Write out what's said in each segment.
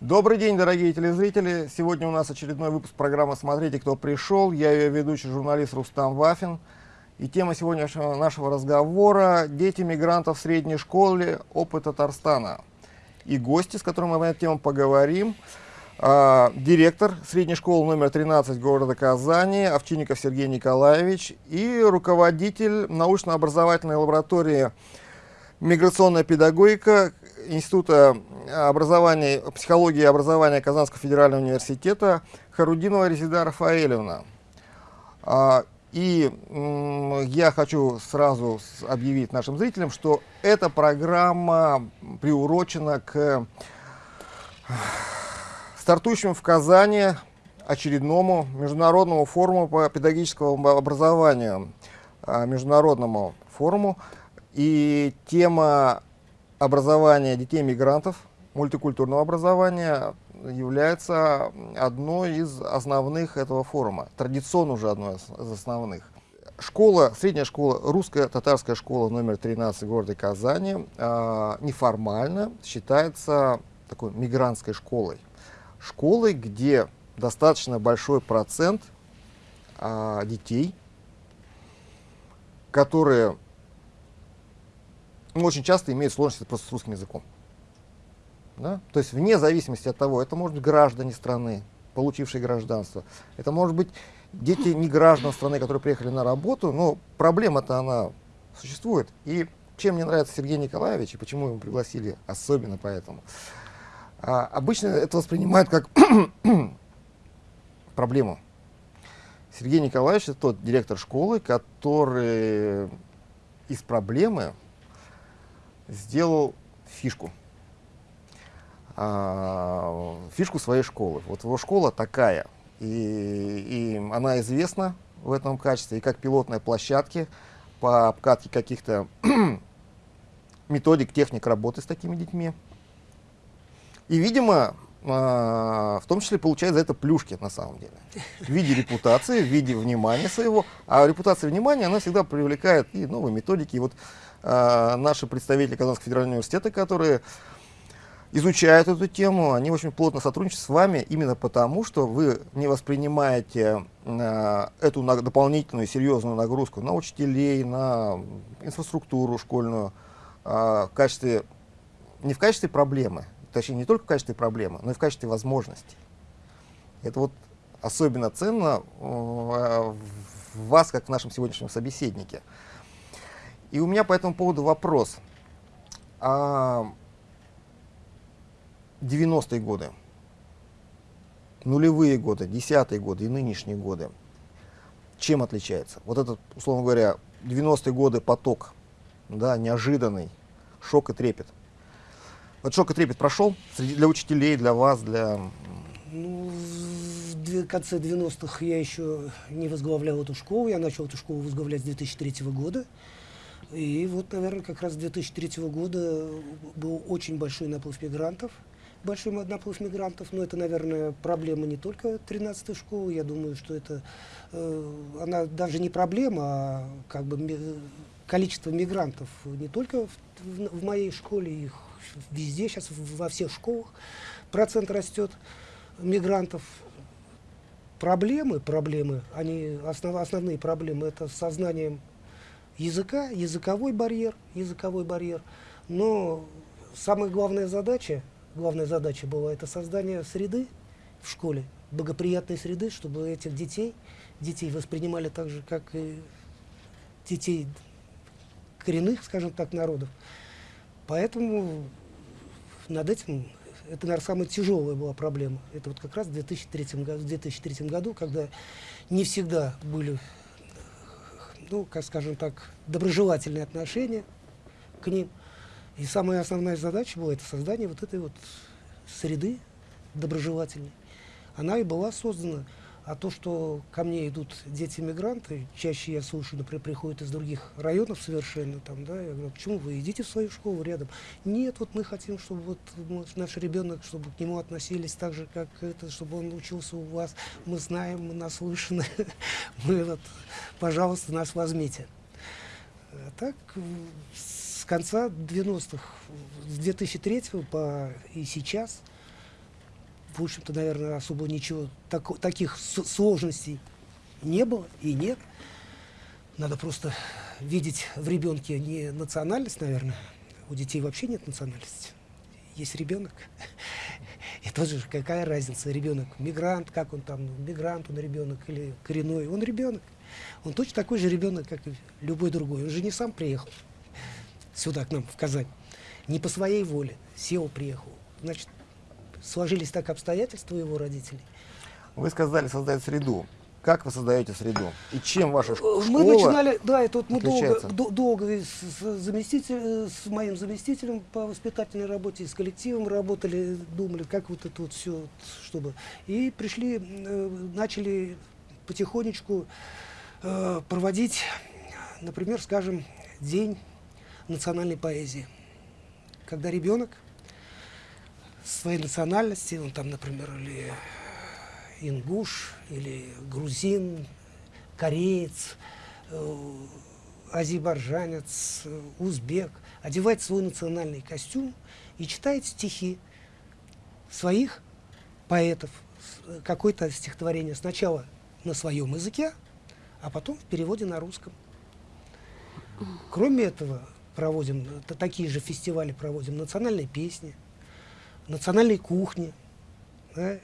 Добрый день, дорогие телезрители. Сегодня у нас очередной выпуск программы «Смотрите, кто пришел». Я ее ведущий журналист Рустам Вафин. И тема сегодняшнего нашего разговора – дети мигрантов в средней школе, опыт Татарстана. И гости, с которыми мы на эту тему поговорим, э, директор средней школы номер 13 города Казани Овчинников Сергей Николаевич и руководитель научно-образовательной лаборатории «Миграционная педагогика» Института образования, психологии и образования Казанского федерального университета Харудинова Резида Рафаэлевна. А, и я хочу сразу объявить нашим зрителям, что эта программа приурочена к стартующему в Казани очередному международному форуму по педагогическому образованию, а, международному форуму. И тема образования детей-мигрантов, мультикультурного образования является одной из основных этого форума, традиционно уже одной из основных. Школа, средняя школа, русская татарская школа номер 13 в городе Казани э, неформально считается такой мигрантской школой. Школой, где достаточно большой процент э, детей, которые очень часто имеют сложности просто с русским языком. Да? То есть вне зависимости от того, это может быть граждане страны, получившие гражданство, это может быть дети не граждан страны, которые приехали на работу, но проблема-то она существует. И чем мне нравится Сергей Николаевич и почему его пригласили особенно поэтому. А, обычно это воспринимают как проблему. Сергей Николаевич это тот директор школы, который из проблемы сделал фишку. А, фишку своей школы. Вот его школа такая, и, и она известна в этом качестве, и как пилотные площадки по обкатке каких-то методик, техник работы с такими детьми. И, видимо, а, в том числе получает за это плюшки на самом деле. В виде репутации, в виде внимания своего. А репутация и внимание, она всегда привлекает и новые методики. И вот наши представители Казанского федерального университета, которые изучают эту тему, они очень плотно сотрудничают с вами именно потому, что вы не воспринимаете э, эту дополнительную серьезную нагрузку на учителей, на инфраструктуру школьную э, в качестве, не в качестве проблемы, точнее не только в качестве проблемы, но и в качестве возможности. Это вот особенно ценно в вас, как в нашем сегодняшнем собеседнике. И у меня по этому поводу вопрос. А 90-е годы, нулевые годы, десятые годы и нынешние годы, чем отличается? Вот этот, условно говоря, 90-е годы поток, да, неожиданный, шок и трепет. Вот шок и трепет прошел среди, для учителей, для вас, для... Ну, в конце 90-х я еще не возглавлял эту школу, я начал эту школу возглавлять с 2003 года. И вот, наверное, как раз с 2003 года был очень большой наплыв мигрантов, большой наплыв мигрантов, но это, наверное, проблема не только 13-й школы, я думаю, что это, э, она даже не проблема, а как бы количество мигрантов не только в, в, в моей школе, их везде сейчас, во всех школах процент растет мигрантов. Проблемы, проблемы, они, основ, основные проблемы, это сознанием языка, языковой барьер, языковой барьер. Но самая главная задача, главная задача была это создание среды в школе, благоприятной среды, чтобы этих детей, детей воспринимали так же, как и детей коренных, скажем так, народов. Поэтому над этим, это, наверное, самая тяжелая была проблема. Это вот как раз в 2003 году, в 2003 году когда не всегда были ну, как скажем так, доброжелательные отношения к ним. И самая основная задача была это создание вот этой вот среды доброжелательной. Она и была создана. А то, что ко мне идут дети-мигранты, чаще я слышу, например, приходят из других районов совершенно, там, да, я говорю, почему вы идите в свою школу рядом? Нет, вот мы хотим, чтобы вот наш ребенок, чтобы к нему относились так же, как это, чтобы он учился у вас. Мы знаем, мы наслышаны, мы вот, пожалуйста, нас возьмите. А так, с конца 90-х, с 2003 по и сейчас, в общем-то, наверное, особо ничего, так, таких сложностей не было и нет. Надо просто видеть в ребенке не национальность, наверное. У детей вообще нет национальности. Есть ребенок. И тоже какая разница, ребенок мигрант, как он там, мигрант он ребенок или коренной, он ребенок. Он точно такой же ребенок, как и любой другой. Он же не сам приехал сюда, к нам, в Казань. Не по своей воле. Сел, приехал. Значит, сложились так обстоятельства его родителей. Вы сказали создать среду. Как вы создаете среду? И чем ваша школа Мы начинали, да, это вот мы долго, долго с, заместитель, с моим заместителем по воспитательной работе, с коллективом работали, думали, как вот это вот все, чтобы... И пришли, э, начали потихонечку э, проводить, например, скажем, день национальной поэзии. Когда ребенок своей национальности, он там, например, или ингуш, или грузин, кореец, э, азербайджанец, э, узбек, одевает свой национальный костюм и читает стихи своих поэтов, э, какое-то стихотворение сначала на своем языке, а потом в переводе на русском. Кроме этого, проводим такие же фестивали проводим национальные песни, национальной кухни. Да?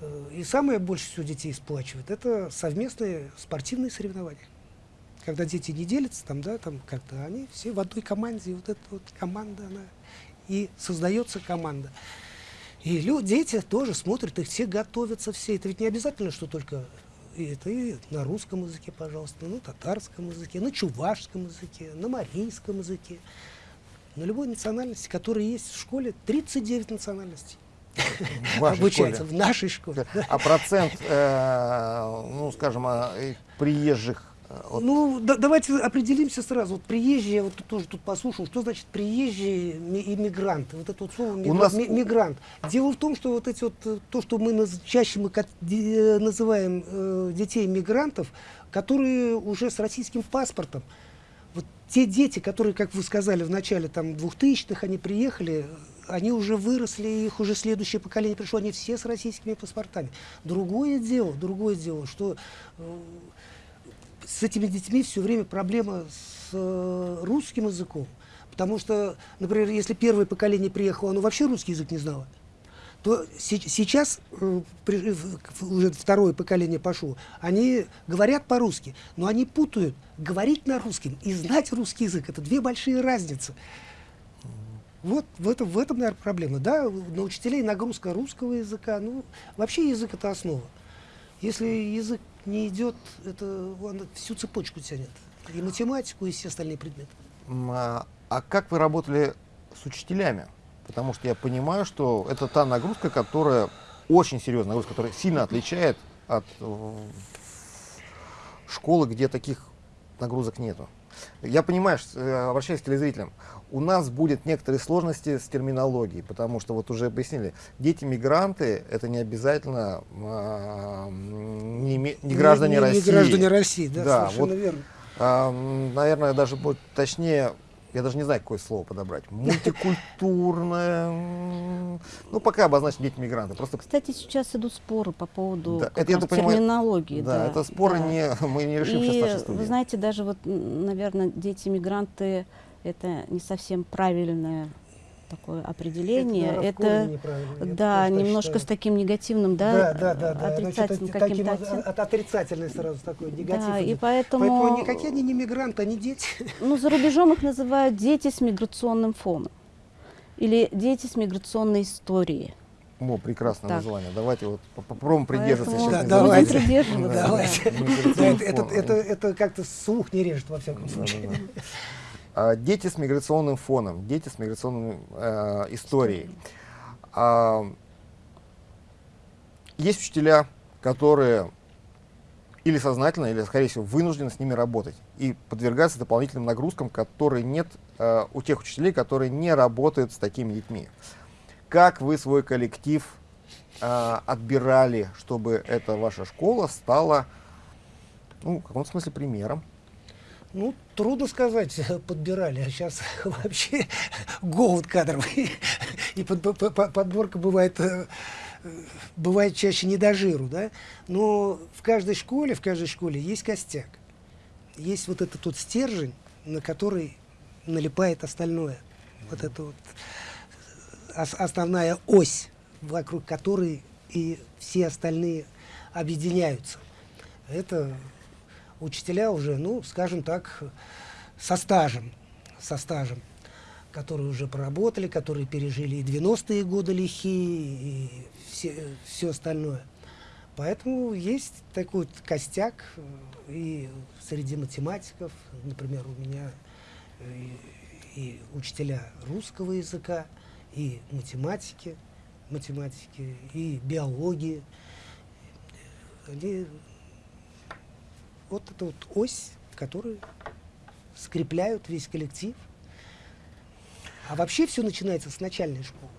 Э, и самое больше всего детей сплачивает, это совместные спортивные соревнования. Когда дети не делятся, там, да, там как-то они все в одной команде, и вот эта вот команда, она, и создается команда. И люди, дети тоже смотрят, их все готовятся все. Это ведь не обязательно, что только и это и на русском языке, пожалуйста, на татарском языке, на чувашском языке, на марийском языке, на любой национальности, которая есть в школе, 39 национальностей. В обучается в нашей школе. А процент, э, ну, скажем, а, приезжих вот. Ну, да, давайте определимся сразу. Вот приезжие, я вот тоже тут послушал, что значит приезжие иммигранты? Вот это вот слово мигра... нас... мигрант. Дело в том, что вот эти вот, э, то, что мы наз... чаще мы э, называем э, детей мигрантов, которые уже с российским паспортом. Те дети, которые, как вы сказали в начале там 2000-х, они приехали, они уже выросли, их уже следующее поколение пришло, они все с российскими паспортами. Другое дело, другое дело, что э, с этими детьми все время проблема с э, русским языком. Потому что, например, если первое поколение приехало, оно вообще русский язык не знало, то се сейчас, уже второе поколение пошло, они говорят по-русски, но они путают говорить на русском и знать русский язык. Это две большие разницы. Вот в этом, в этом, наверное, проблема. Да, на учителей нагрузка русского языка, ну, вообще язык это основа. Если язык не идет, это он всю цепочку тянет. И математику, и все остальные предметы. А, а как вы работали с учителями? Потому что я понимаю, что это та нагрузка, которая очень серьезная нагрузка, которая сильно отличает от школы, где таких нагрузок нету. Я понимаю, что, э, обращаюсь к телезрителям, у нас будет некоторые сложности с терминологией, потому что вот уже объяснили, дети-мигранты это не обязательно э, не, не граждане не, не, России. Не граждане России, да, да совершенно вот, верно. Э, наверное, даже будет точнее я даже не знаю, какое слово подобрать, мультикультурное, ну, пока обозначить дети мигранты. Просто... Кстати, сейчас идут споры по поводу да, это, раз, терминологии. Да, да, это споры да. не, мы не решим И, сейчас в нашей студии. Вы знаете, даже вот, наверное, дети-мигранты это не совсем правильное такое определение. Это, это да, немножко считаю. с таким негативным, да, да, да, да, отрицательным каким-то от, отрицательный сразу такой негатив. Да, и поэтому, поэтому никакие они не мигранты, они дети. Ну, за рубежом их называют дети с миграционным фоном или дети с миграционной историей. О, прекрасное так. название. Давайте вот попробуем придерживаться Поэтому... сейчас. Да, давайте. Придерживаться. давайте. Это, это, это как-то слух не режет, во всяком случае. Да, да, да. А, дети с миграционным фоном, дети с миграционной э, историей. А, есть учителя, которые или сознательно, или, скорее всего, вынуждены с ними работать и подвергаться дополнительным нагрузкам, которые нет э, у тех учителей, которые не работают с такими детьми. Как вы свой коллектив э, отбирали, чтобы эта ваша школа стала, ну, в каком смысле, примером? Ну, трудно сказать, подбирали, а сейчас вообще голод кадровый. И под, под, подборка бывает э, э, бывает чаще не до жиру, да, но в каждой школе, в каждой школе есть костяк. Есть вот этот вот стержень, на который налипает остальное. Вот это вот основная ось, вокруг которой и все остальные объединяются. Это учителя уже, ну, скажем так, со стажем, со стажем, которые уже проработали, которые пережили и 90-е годы лихие, и все, все остальное. Поэтому есть такой вот костяк э, и среди математиков, например, у меня и, и учителя русского языка, и математики, математики, и биологии. Они, вот эта вот ось, которую скрепляют весь коллектив. А вообще все начинается с начальной школы.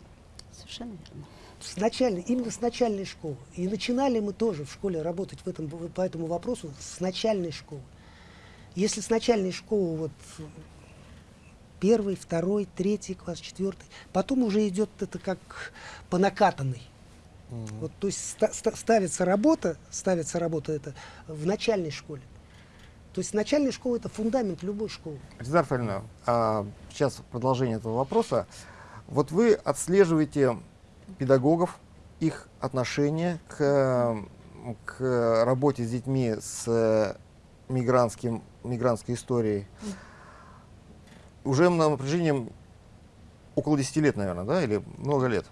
Совершенно верно. С начальной, именно с начальной школы. И начинали мы тоже в школе работать в этом, по этому вопросу с начальной школы. Если с начальной школы вот первый, второй, третий класс, четвертый. Потом уже идет это как по накатанной. Mm -hmm. Вот, то есть ста ста ставится работа, ставится работа это в начальной школе. То есть начальная школа это фундамент любой школы. Эльзар Фальна, а, сейчас продолжение этого вопроса. Вот вы отслеживаете педагогов, их отношение к, к работе с детьми с мигрантским, мигрантской историей. Уже на напряжением около 10 лет, наверное, да, или много лет?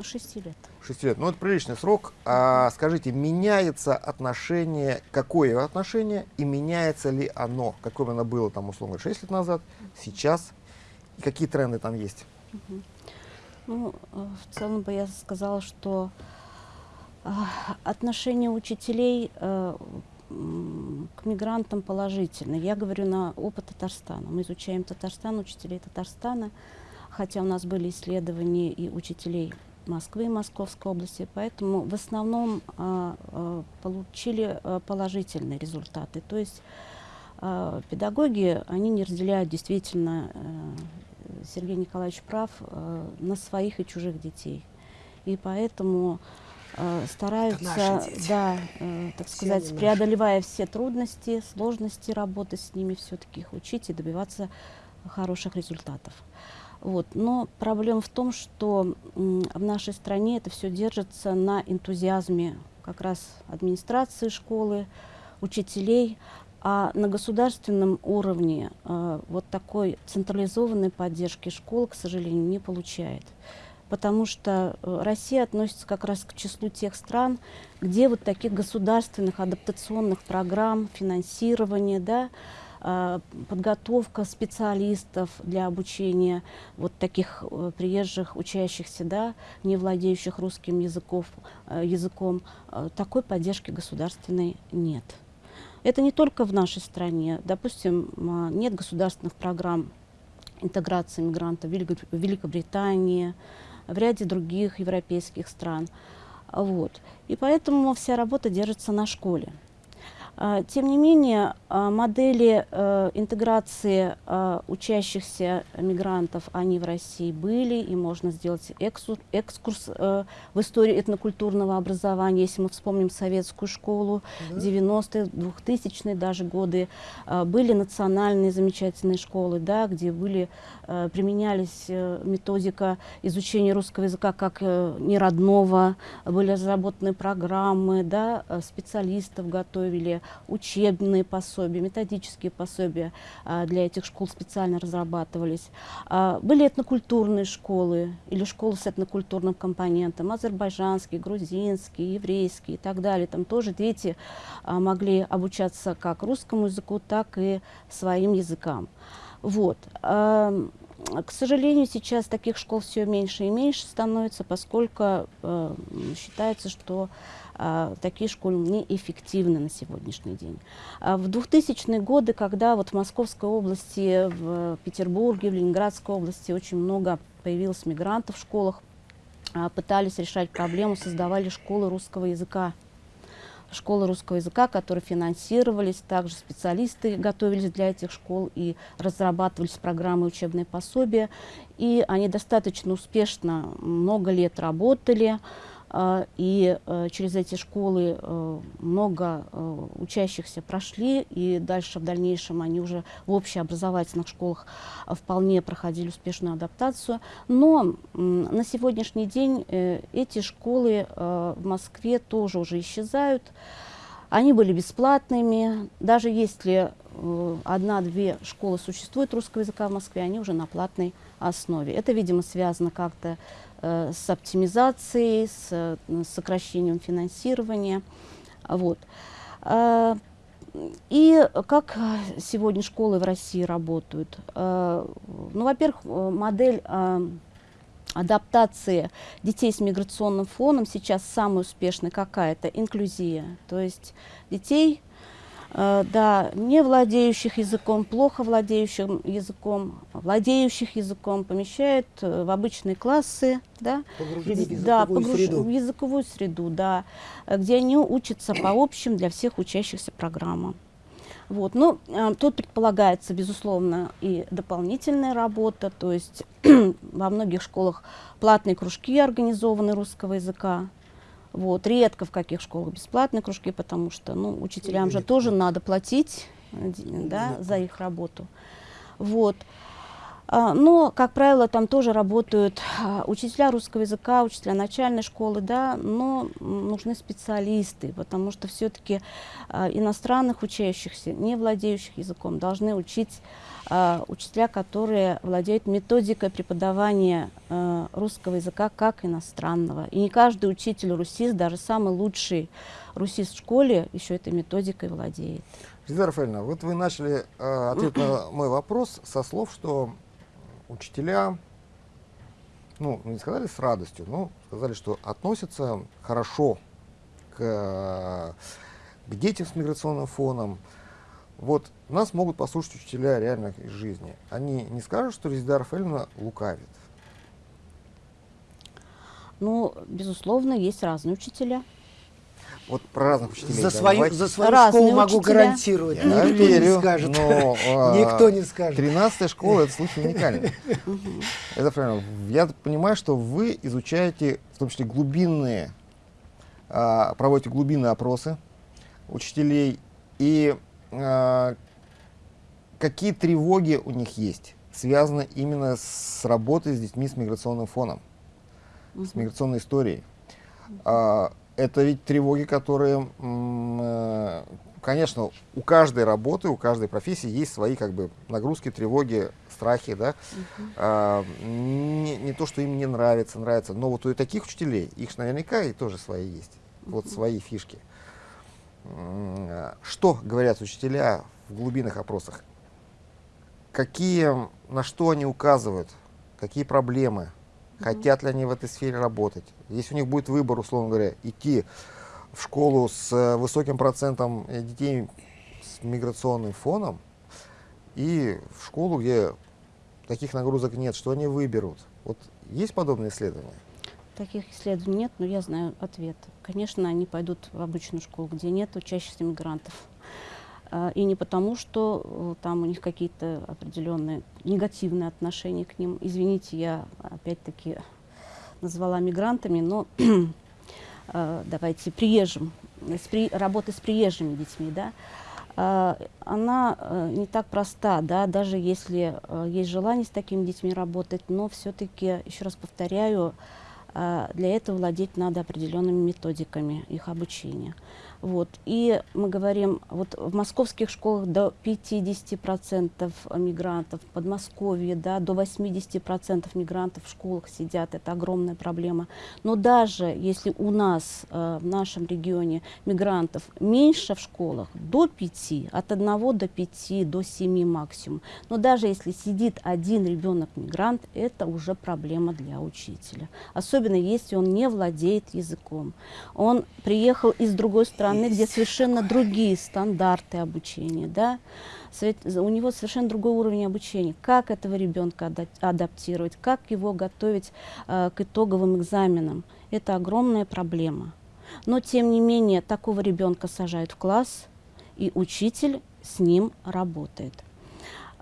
6 лет. 6 лет. Ну, это приличный срок. А скажите, меняется отношение, какое отношение, и меняется ли оно? Какое оно было, там, условно, 6 лет назад, сейчас? И какие тренды там есть? Ну, э, в целом бы я сказала, что э, отношение учителей э, к мигрантам положительно. Я говорю на опыт Татарстана. Мы изучаем Татарстан, учителей Татарстана, хотя у нас были исследования и учителей Москвы и Московской области, поэтому в основном а, а, получили а, положительные результаты. То есть педагоги, они не разделяют действительно, а, Сергей Николаевич прав, а, на своих и чужих детей. И поэтому э, стараются, да, э, так все сказать, преодолевая наши. все трудности, сложности работы с ними, все-таки их учить и добиваться хороших результатов. Вот. Но проблема в том, что в нашей стране это все держится на энтузиазме как раз администрации школы, учителей, а на государственном уровне э, вот такой централизованной поддержки школ, к сожалению, не получает потому что э, Россия относится как раз к числу тех стран, где вот таких государственных адаптационных программ, финансирования, да, подготовка специалистов для обучения вот таких э, приезжих учащихся, да, не владеющих русским языков, э, языком, такой поддержки государственной нет. Это не только в нашей стране. Допустим, нет государственных программ интеграции мигрантов в Великобритании, в ряде других европейских стран. Вот. И поэтому вся работа держится на школе. А, тем не менее, а, модели э, интеграции а, учащихся мигрантов, они в России были, и можно сделать экскурс э, в историю этнокультурного образования, если мы вспомним советскую школу, да. 90-е, 2000-е даже годы, были национальные замечательные школы, да, где были, э, применялись методика изучения русского языка как неродного, были разработаны программы, да, специалистов готовили, учебные пособия, методические пособия а, для этих школ специально разрабатывались. А, были этнокультурные школы или школы с этнокультурным компонентом, азербайджанские, грузинские, еврейские и так далее. Там тоже дети а, могли обучаться как русскому языку, так и своим языкам. Вот. К сожалению, сейчас таких школ все меньше и меньше становится, поскольку э, считается, что а, такие школы неэффективны на сегодняшний день. А в 2000-е годы, когда вот в Московской области, в Петербурге, в Ленинградской области очень много появилось мигрантов в школах, а, пытались решать проблему, создавали школы русского языка школы русского языка, которые финансировались, также специалисты готовились для этих школ и разрабатывались программы учебные пособия. И они достаточно успешно много лет работали. А, и э, через эти школы э, много э, учащихся прошли, и дальше в дальнейшем они уже в общеобразовательных школах вполне проходили успешную адаптацию. Но на сегодняшний день эти школы в Москве тоже уже исчезают. Они были бесплатными, даже если одна-две школы существуют русского языка в Москве, они уже на платной основе. Это, видимо, связано как-то с оптимизацией, с, с сокращением финансирования. Вот. Э, и как сегодня школы в России работают? Э, ну, во-первых, модель адаптации детей с миграционным фоном сейчас самая успешная какая-то инклюзия. То есть детей Э, да, не владеющих языком, плохо владеющих языком, владеющих языком помещают э, в обычные классы, да, Погружение в языковую, да, погруж... среду. в языковую среду, да, где они учатся по общим для всех учащихся программам. Вот. Ну, э, тут предполагается, безусловно, и дополнительная работа, то есть во многих школах платные кружки организованы русского языка, вот. Редко в каких школах бесплатные кружки, потому что ну, учителям же тоже надо платить да, за их работу. Вот. А, но, как правило, там тоже работают а, учителя русского языка, учителя начальной школы, да, но нужны специалисты, потому что все-таки а, иностранных учащихся, не владеющих языком, должны учить учителя, которые владеют методикой преподавания русского языка как иностранного. И не каждый учитель русист, даже самый лучший русист в школе, еще этой методикой владеет. Елизавета Рафаэльевна, вот вы начали э, ответ на мой вопрос со слов, что учителя, ну, не сказали с радостью, но сказали, что относятся хорошо к, к детям с миграционным фоном. Вот нас могут послушать учителя реально из жизни. Они не скажут, что Резида Рафаэльевна лукавит? Ну, безусловно, есть разные учителя. Вот про разных учителей. За свою, за свою школу могу учителя. гарантировать. Я Никто верю, не скажет. Но, а, Никто не скажет. 13 школа – это случай уникальный. Это правильно. Я понимаю, что вы изучаете, в том числе, глубинные, а, проводите глубинные опросы учителей. И а, какие тревоги у них есть, связаны именно с работой с детьми с миграционным фоном, с миграционной историей это ведь тревоги, которые, э, конечно, у каждой работы, у каждой профессии есть свои как бы нагрузки, тревоги, страхи, да. Uh а, не, не то, что им не нравится, нравится, но вот у таких учителей, их наверняка и тоже свои есть, uh вот свои фишки. Что говорят учителя в глубинных опросах? Какие, на что они указывают? Какие проблемы? Хотят ли они в этой сфере работать. Если у них будет выбор, условно говоря, идти в школу с э, высоким процентом детей с миграционным фоном и в школу, где таких нагрузок нет, что они выберут? Вот есть подобные исследования? Таких исследований нет, но я знаю ответ. Конечно, они пойдут в обычную школу, где нет учащихся мигрантов. А, и не потому, что э, там у них какие-то определенные негативные отношения к ним. Извините, я опять-таки назвала мигрантами, но э, давайте приезжим, с при, работы с приезжими детьми, да, а, она э, не так проста, да, даже если есть желание с такими детьми работать, но все-таки, еще раз повторяю, для этого владеть надо определенными методиками их обучения. Вот. И мы говорим, вот в московских школах до 50% мигрантов, в Подмосковье да, до 80% мигрантов в школах сидят, это огромная проблема. Но даже если у нас э, в нашем регионе мигрантов меньше в школах, до 5, от 1 до 5, до 7 максимум, но даже если сидит один ребенок-мигрант, это уже проблема для учителя. Особенно если он не владеет языком. Он приехал из другой страны, страны, где совершенно другие стандарты обучения, да, у него совершенно другой уровень обучения. Как этого ребенка адаптировать, как его готовить э, к итоговым экзаменам, это огромная проблема. Но, тем не менее, такого ребенка сажают в класс, и учитель с ним работает.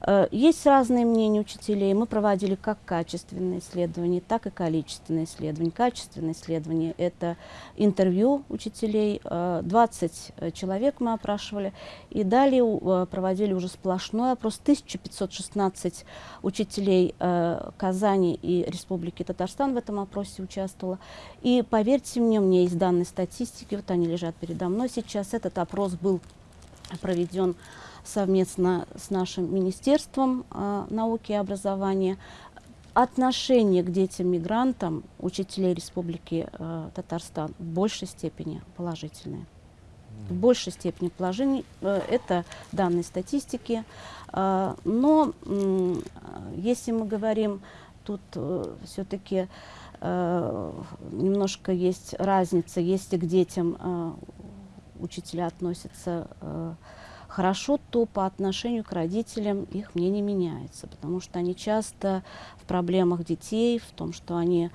Э, есть разные мнения учителей. Мы проводили как качественные исследования, так и количественные исследования. Качественные исследования – это интервью учителей. 20 э, человек мы опрашивали. И далее э, проводили уже сплошной опрос. 1516 учителей Казани и Республики Татарстан в этом опросе участвовало. И поверьте мне, у меня есть данные статистики, вот они лежат передо мной сейчас. Этот опрос был проведен совместно с нашим Министерством э, науки и образования. Отношение к детям-мигрантам учителей Республики э, Татарстан в большей степени положительное. В большей степени положений. Э, это данные статистики. Э, но э, если мы говорим, тут э, все-таки э, немножко есть разница, если к детям э, учителя относятся э, хорошо, то по отношению к родителям их мнение меняется, потому что они часто в проблемах детей, в том, что они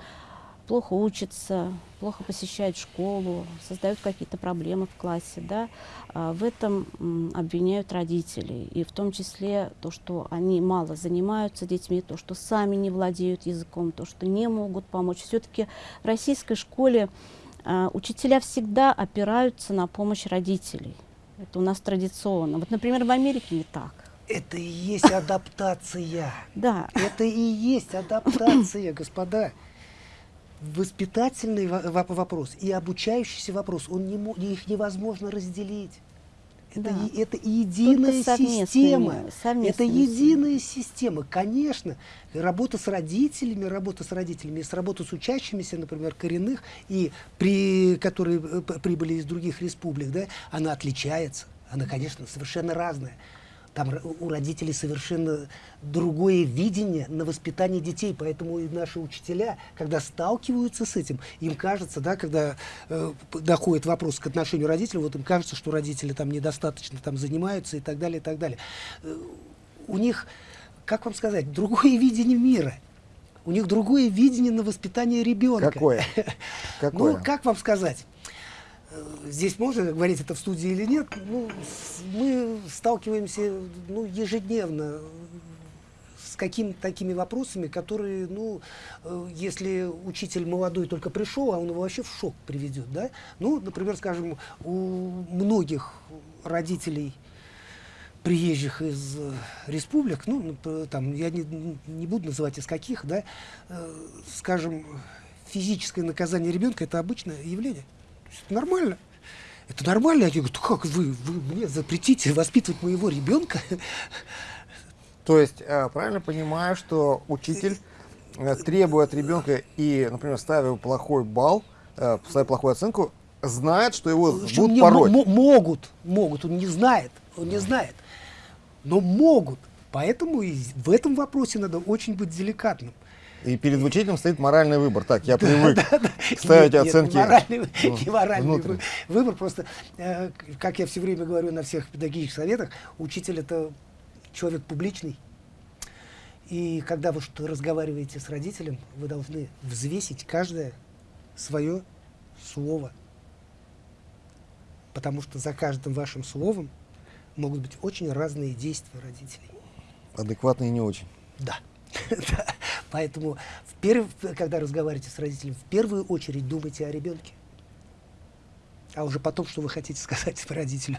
плохо учатся, плохо посещают школу, создают какие-то проблемы в классе, да, а в этом обвиняют родителей. И в том числе то, что они мало занимаются детьми, то, что сами не владеют языком, то, что не могут помочь. Все-таки в российской школе а, учителя всегда опираются на помощь родителей. Это у нас традиционно. Вот, например, в Америке не так. Это и есть адаптация. Да. Это и есть адаптация, господа. Воспитательный вопрос и обучающийся вопрос, он не, их невозможно разделить. Это, да. это единая система. Это единая система. Конечно, работа с родителями, работа с родителями, с работа с учащимися, например, коренных, и при, которые э, прибыли из других республик, да, она отличается. Она, конечно, совершенно разная. Там у родителей совершенно другое видение на воспитание детей, поэтому и наши учителя, когда сталкиваются с этим, им кажется, да, когда э, доходит вопрос к отношению родителей, вот им кажется, что родители там недостаточно там занимаются и так далее, и так далее. Э, у них, как вам сказать, другое видение мира. У них другое видение на воспитание ребенка. Какое? Какое? Ну, как вам сказать? Здесь можно говорить это в студии или нет, ну, мы сталкиваемся ну, ежедневно с какими-то такими вопросами, которые, ну, э, если учитель молодой только пришел, а он его вообще в шок приведет, да? Ну, например, скажем, у многих родителей приезжих из республик, ну, там, я не, не буду называть из каких, да, э, скажем, физическое наказание ребенка – это обычное явление. Это нормально. Это нормально. Я говорю, как вы, вы мне запретите воспитывать моего ребенка? То есть, э, правильно понимаю, что учитель э, требует от ребенка и, например, ставя плохой балл, э, ставя плохую оценку, знает, что его что будут пороть. Могут, могут, он не знает, он не знает, но могут. Поэтому и в этом вопросе надо очень быть деликатным. И перед учителем стоит моральный выбор. Так, я привык ставить нет, оценки. Нет, моральный, ну, не моральный выбор. выбор. Просто, э, как я все время говорю на всех педагогических советах, учитель это человек публичный. И когда вы что разговариваете с родителем, вы должны взвесить каждое свое слово. Потому что за каждым вашим словом могут быть очень разные действия родителей. Адекватные и не очень. Да. Поэтому, перв... когда разговариваете с родителем, в первую очередь думайте о ребенке. А уже потом, что вы хотите сказать родителю.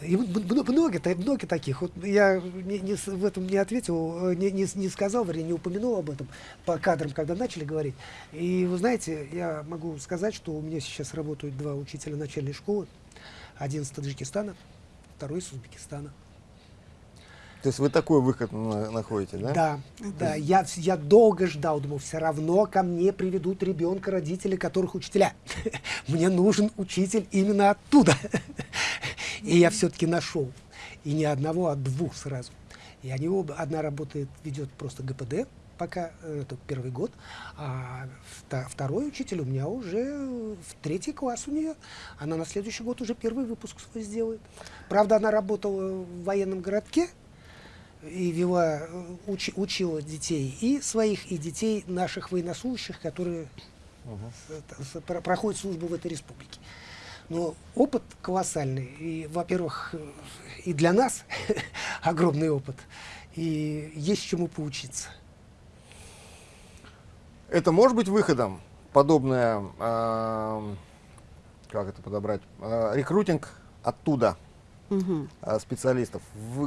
И много, много таких. Вот я не, не, в этом не ответил, не, не, не сказал, вернее, не упомянул об этом по кадрам, когда начали говорить. И вы знаете, я могу сказать, что у меня сейчас работают два учителя начальной школы. Один из Таджикистана, второй из Узбекистана. То есть вы такой выход находите, да? Да, да. Я, я долго ждал, думал, все равно ко мне приведут ребенка родители, которых учителя. Мне нужен учитель именно оттуда. И я все-таки нашел. И не одного, а двух сразу. И они оба, одна работает, ведет просто ГПД, пока э, это первый год, а второй учитель у меня уже в третий класс у нее. Она на следующий год уже первый выпуск свой сделает. Правда, она работала в военном городке, и вела, уч, учила детей и своих, и детей наших военнослужащих, которые угу. проходят службу в этой республике. Но опыт колоссальный. И, во-первых, и для нас огромный опыт. И есть чему поучиться. Это может быть выходом, подобное, э, как это подобрать, э, рекрутинг оттуда Э, специалистов.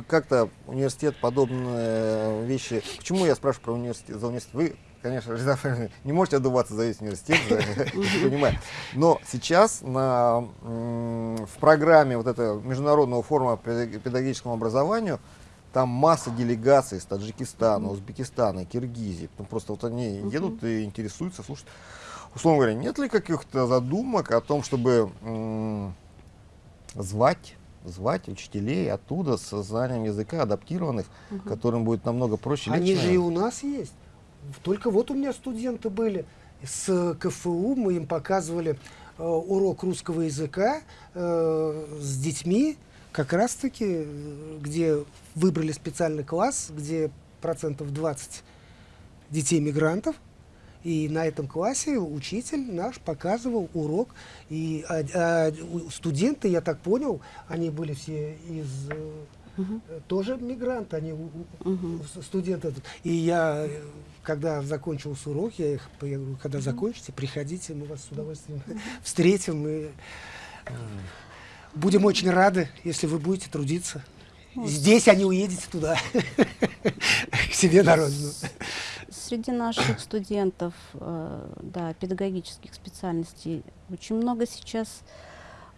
Как-то университет подобные вещи. Почему я спрашиваю про университет? За университет вы, конечно, не можете отдуваться за весь университет, понимаю. Но сейчас на, в программе вот этого международного форума по педаг- педагогическому образованию там масса делегаций из Таджикистана, Узбекистана, Киргизии. Ну, просто вот они едут и интересуются, слушают. Условно говоря, нет ли каких-то задумок о том, чтобы звать, звать учителей оттуда с знанием языка, адаптированных, которым будет намного проще, Они же и у нас есть. Только вот у меня студенты были. С КФУ, мы им показывали э, урок русского языка э, с детьми, как раз-таки, где выбрали специальный класс, где процентов 20 детей-мигрантов, и на этом классе учитель наш показывал урок. И а, а, студенты, я так понял, они были все из э, э, тоже мигранты, они у- у- Мгм. с- студенты. И я, э, когда закончился урок, я их, я говорю, когда закончите, приходите, мы вас с удовольствием встретим и будем очень рады, если вы будете трудиться. Здесь, а не уедете туда, к себе на родину. Среди наших студентов, э, да, педагогических специальностей очень много сейчас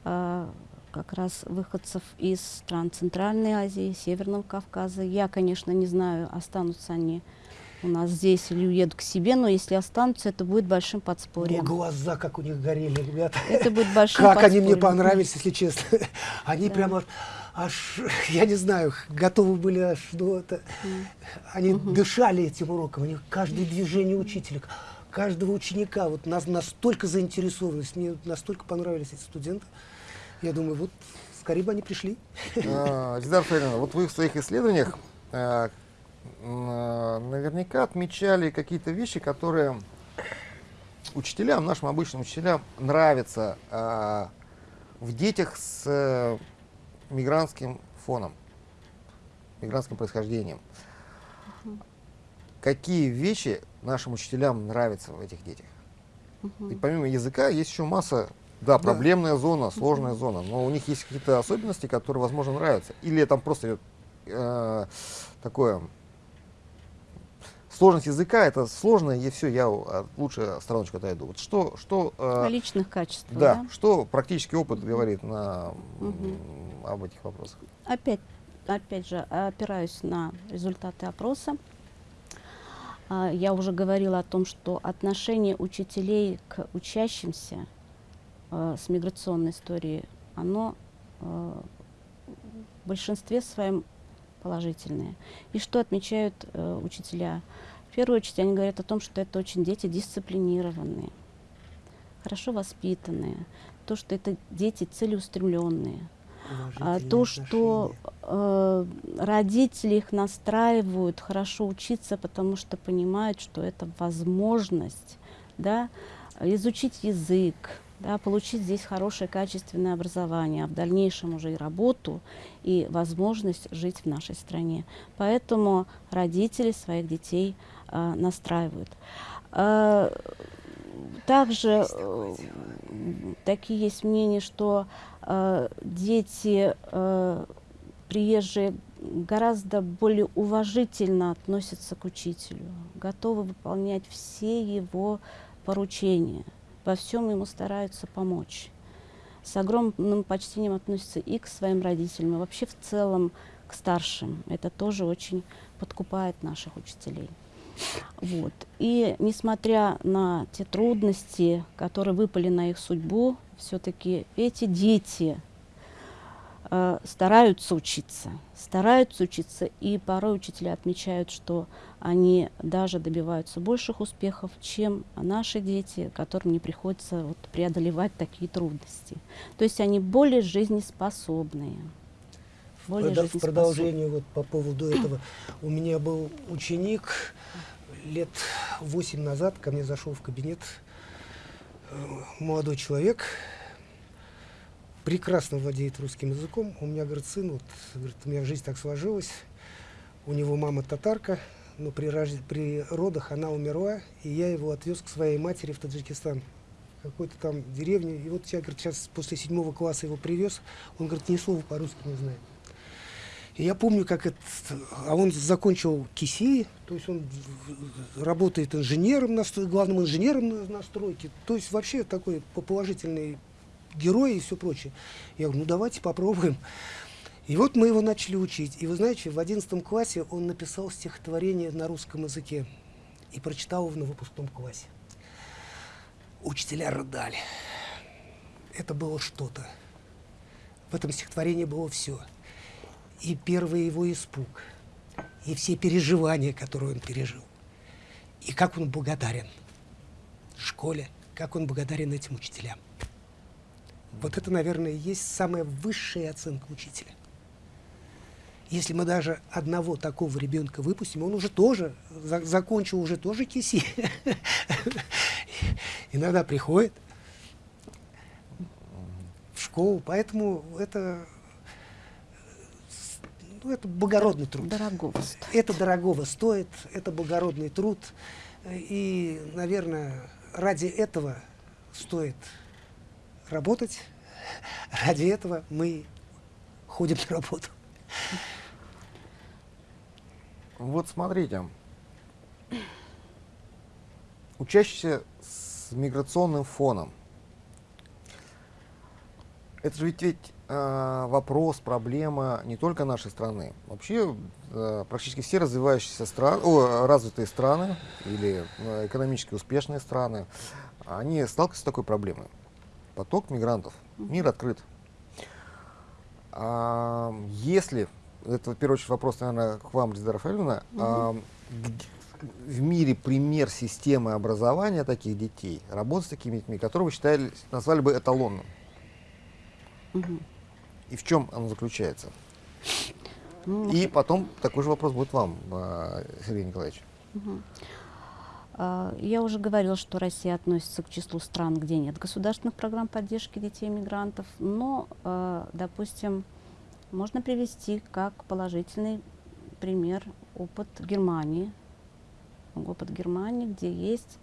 э, как раз выходцев из стран Центральной Азии, Северного Кавказа. Я, конечно, не знаю, останутся они у нас здесь или уедут к себе, но если останутся, это будет большим О, подспорьем. глаза, как у них горели, ребята. Это будет большим Как они мне подспорьем. понравились, если честно. Они Да. прямо аж, я не знаю, готовы были аж, ну, это, они дышали этим уроком, они каждое движение учителя, каждого ученика, вот нас настолько заинтересованность, мне настолько понравились эти студенты. Я думаю, вот скорее бы они пришли. А, Эльдар Фаридовна, вот вы в своих исследованиях а, м, наверняка отмечали какие-то вещи, которые учителям, нашим обычным учителям, нравятся а, в детях с э, мигрантским фоном, мигрантским происхождением. Какие вещи нашим учителям нравятся в этих детях? И помимо языка есть еще масса, да, проблемная зона, сложная зона, но у них есть какие-то особенности, которые, возможно, нравятся. Или там просто э, такое сложность языка, это сложно, и все, я э, лучше стороночку отойду. Вот что, что, э, О личных качествах. да, да? что практический опыт говорит на, Мгм. об этих вопросах? Опять, опять же, опираюсь на результаты опроса. А, Я уже говорила о том, что отношение учителей к учащимся с миграционной историей, оно в большинстве своем положительное. И что отмечают э, учителя? В первую очередь они говорят о том, что это очень дети дисциплинированные, хорошо воспитанные, то, что это дети целеустремленные, а, то, что э, родители их настраивают хорошо учиться, потому что понимают, что это возможность да, изучить язык, да, получить здесь хорошее качественное образование, а в дальнейшем уже и работу, и возможность жить в нашей стране. Поэтому родители своих детей э, настраивают. Э, также э, такие есть мнения, что э, дети э, приезжие гораздо более уважительно относятся к учителю, готовы выполнять все его поручения, во всем ему стараются помочь. С огромным почтением относятся и к своим родителям, и вообще в целом к старшим. Это тоже очень подкупает наших учителей. Вот. И несмотря на те трудности, которые выпали на их судьбу, все-таки эти дети стараются учиться, стараются учиться, и порой учителя отмечают, что они даже добиваются больших успехов, чем наши дети, которым не приходится вот, преодолевать такие трудности. То есть они более жизнеспособные. Более Прода- В продолжение вот по поводу этого. У меня был ученик лет восемь назад, ко мне зашел в кабинет э, молодой человек. Прекрасно владеет русским языком. У меня, говорит, сын, вот, говорит, у меня жизнь так сложилась. У него мама татарка, но при, рож... при родах она умерла, и я его отвез к своей матери в Таджикистан какой-то там деревне. И вот я, говорит, сейчас после седьмого класса его привез. Он, говорит, ни слова по-русски не знает. И я помню, как это... А он закончил КИСИ, то есть он работает инженером, на, главным инженером на, на стройке. То есть вообще такой положительный герой и все прочее. Я говорю, ну давайте попробуем. И вот мы его начали учить. И вы знаете, в одиннадцатом классе он написал стихотворение на русском языке и прочитал его на выпускном классе. Учителя рыдали. Это было что-то. В этом стихотворении было все и первый его испуг, и все переживания, которые он пережил, и как он благодарен школе, как он благодарен этим учителям. Вот это, наверное, есть самая высшая оценка учителя. Если мы даже одного такого ребенка выпустим, он уже тоже, за, закончил уже тоже киси. Иногда приходит в школу, поэтому это ну, это благородный труд. Дорогого стоит. Это дорогого стоит, это благородный труд. И, наверное, ради этого стоит работать. Ради этого мы ходим на работу. Вот смотрите. Учащийся с миграционным фоном. Это же ведь, ведь э, вопрос, проблема не только нашей страны. Вообще э, практически все развивающиеся страны, о, развитые страны или э, экономически успешные страны, они сталкиваются с такой проблемой. Поток мигрантов. Мир открыт. А, если, это в первую очередь вопрос, наверное, к вам, Лиза Рафаэльевна, угу. а, в мире пример системы образования таких детей, работы с такими детьми, которые вы считали, назвали бы эталонным? Угу. И в чем оно заключается? Ну, и потом такой же вопрос будет вам, а, Сергей Николаевич. Угу. Я уже говорила, что Россия относится к числу стран, где нет государственных программ поддержки детей-мигрантов, но, а, допустим, можно привести как положительный пример опыт Германии. Опыт Германии, где есть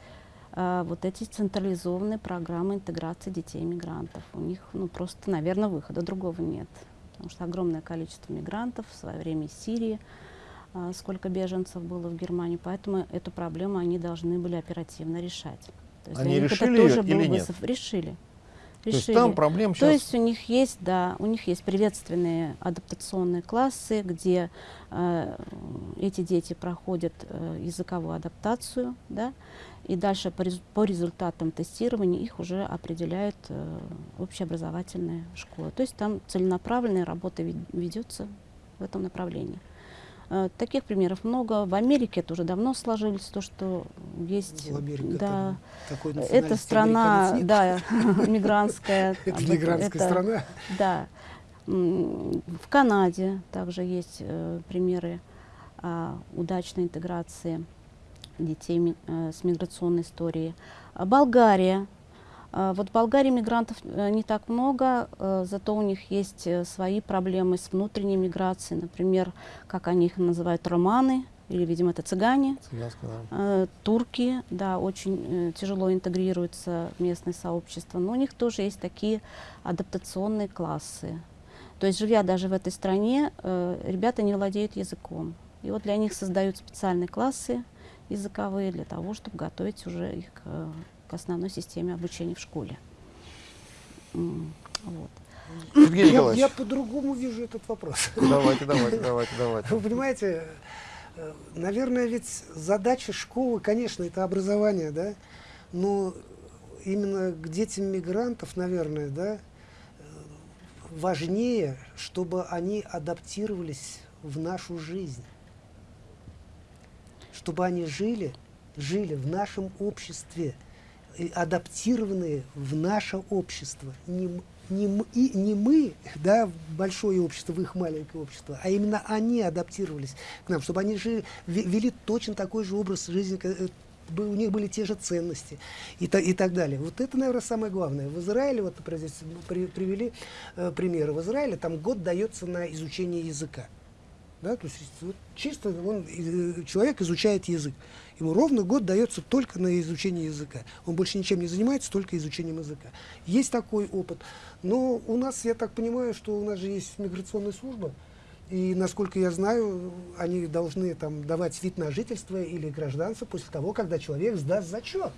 а, вот эти централизованные программы интеграции детей-мигрантов. У них ну, просто, наверное, выхода другого нет. Потому что огромное количество мигрантов в свое время из Сирии, а, сколько беженцев было в Германии, поэтому эту проблему они должны были оперативно решать. То есть они решили это тоже или нет? Решили. То есть там проблем сейчас... То есть у них есть, да, у них есть приветственные адаптационные классы, где э, эти дети проходят э, языковую адаптацию, да, и дальше по, рез по результатам тестирования их уже определяют э, общеобразовательные школы. То есть там целенаправленная работа ведется в этом направлении. Э, таких примеров много. В Америке это уже давно сложилось, то, что есть... В Америке да, такой это страна, да, мигрантская. Это мигрантская страна? Да. В Канаде также есть э, примеры а, удачной интеграции детей э, с миграционной историей. Болгария. А, вот в Болгарии мигрантов э, не так много, э, зато у них есть свои проблемы с внутренней миграцией. Например, как они их называют, романы, или, видимо, это цыгане. да. Турки, да, очень тяжело интегрируются в местное сообщество. Но у них тоже есть такие адаптационные классы. То есть, живя даже в этой стране, ребята не владеют языком. И вот для них создают специальные классы, языковые для того, чтобы готовить уже их к, основной системе обучения в школе. Вот. Я, я по-другому вижу этот вопрос. Давайте, давайте, давайте, давайте. Вы понимаете, э, наверное, ведь задача школы, конечно, это образование, да, но именно к детям мигрантов, наверное, да, важнее, чтобы они адаптировались в нашу жизнь чтобы они жили, жили в нашем обществе, адаптированные в наше общество. Не, не, и, не мы, да, большое общество, в их маленькое общество, а именно они адаптировались к нам, чтобы они жили, вели точно такой же образ жизни, э, у них были те же ценности и, та- и так далее. Вот это, наверное, самое главное. В Израиле, вот, например, здесь при- привели э, примеры. В Израиле там год дается на изучение языка. Да, то есть вот чисто он, э, человек изучает язык. Ему ровно год дается только на изучение языка. Он больше ничем не занимается, только изучением языка. Есть такой опыт. Но у нас, я так понимаю, что у нас же есть миграционная служба. И, насколько я знаю, они должны там давать вид на жительство или гражданство после того, когда человек сдаст зачет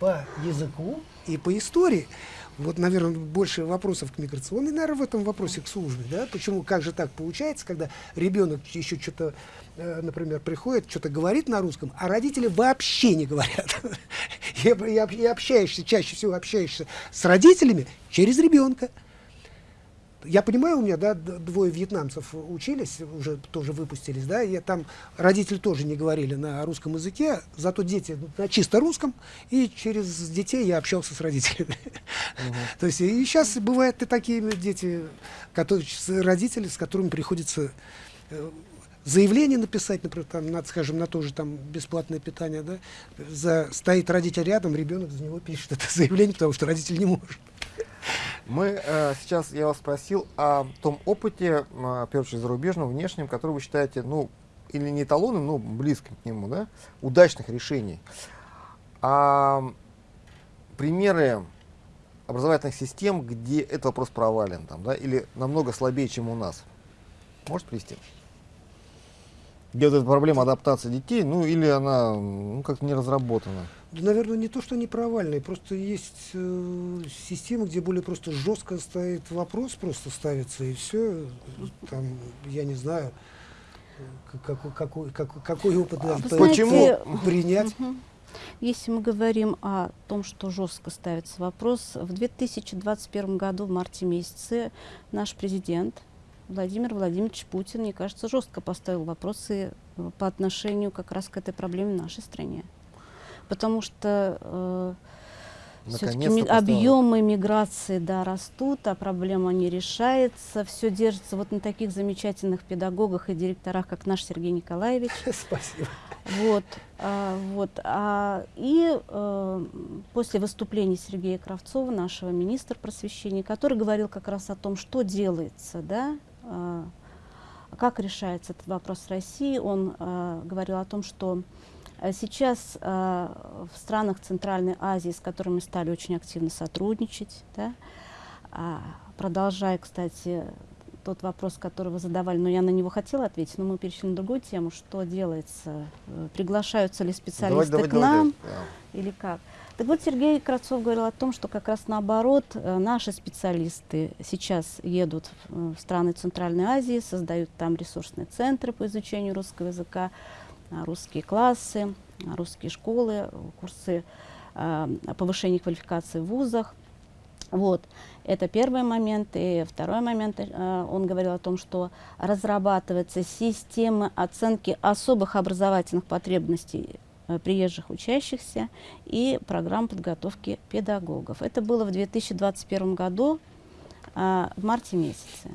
по языку и по истории. Вот, наверное, больше вопросов к миграционной, наверное, в этом вопросе к службе, да? Почему, как же так получается, когда ребенок еще что-то, например, приходит, что-то говорит на русском, а родители вообще не говорят. И, и и общаешься, чаще всего общаешься с родителями через ребенка. Я понимаю, у меня да, двое вьетнамцев учились, уже тоже выпустились, да, и там родители тоже не говорили на русском языке, зато дети на чисто русском, и через детей я общался с родителями. То есть и сейчас бывают и такие дети, которые, родители, с которыми приходится э, заявление написать, например, там, на, скажем, на то же там бесплатное питание, да, за, стоит родитель рядом, ребенок за него пишет это заявление, потому что родитель не может. Мы э, сейчас, я вас спросил о том опыте, э, в первую очередь зарубежном, внешнем, который вы считаете, ну, или не эталонным, но близким к нему, да, удачных решений. А примеры образовательных систем, где этот вопрос провален, там, да, или намного слабее, чем у нас, может привести? Где вот эта проблема адаптации детей, ну, или она ну, как-то не разработана. Да, наверное, не то, что они провальные, просто есть э, системы, где более просто жестко стоит вопрос, просто ставится и все. Там, я не знаю, какой, какой, какой, какой опыт А знаете, по- принять. Если мы говорим о том, что жестко ставится вопрос, в 2021 году, в марте месяце, наш президент Владимир Владимирович Путин, мне кажется, жестко поставил вопросы э, по отношению как раз к этой проблеме в нашей стране. Потому что э, все-таки объемы миграции да, растут, а проблема не решается. Все держится вот на таких замечательных педагогах и директорах, как наш Сергей Николаевич. Спасибо. Вот, а, вот, а, и э, после выступления Сергея Кравцова, нашего министра просвещения, который говорил как раз о том, что делается, да, как решается этот вопрос в России, он а, говорил о том, что а, сейчас а, в странах Центральной Азии, с которыми стали очень активно сотрудничать, да, а, продолжая, кстати, тот вопрос, который вы задавали, но я на него хотела ответить, но мы перешли на другую тему, что делается, э, приглашаются ли специалисты Давайте, к давайте, нам, давайте. Да. или как? Так вот, Сергей Кравцов говорил о том, что как раз наоборот, э, наши специалисты сейчас едут в, э, в страны Центральной Азии, создают там ресурсные центры по изучению русского языка, а, русские классы, а, русские школы, курсы а, повышения квалификации в вузах. Вот, это первый момент. И второй момент, э, он говорил о том, что разрабатывается система оценки особых образовательных потребностей приезжих учащихся и программ подготовки педагогов. Это было в 2021 году, а, в марте месяце.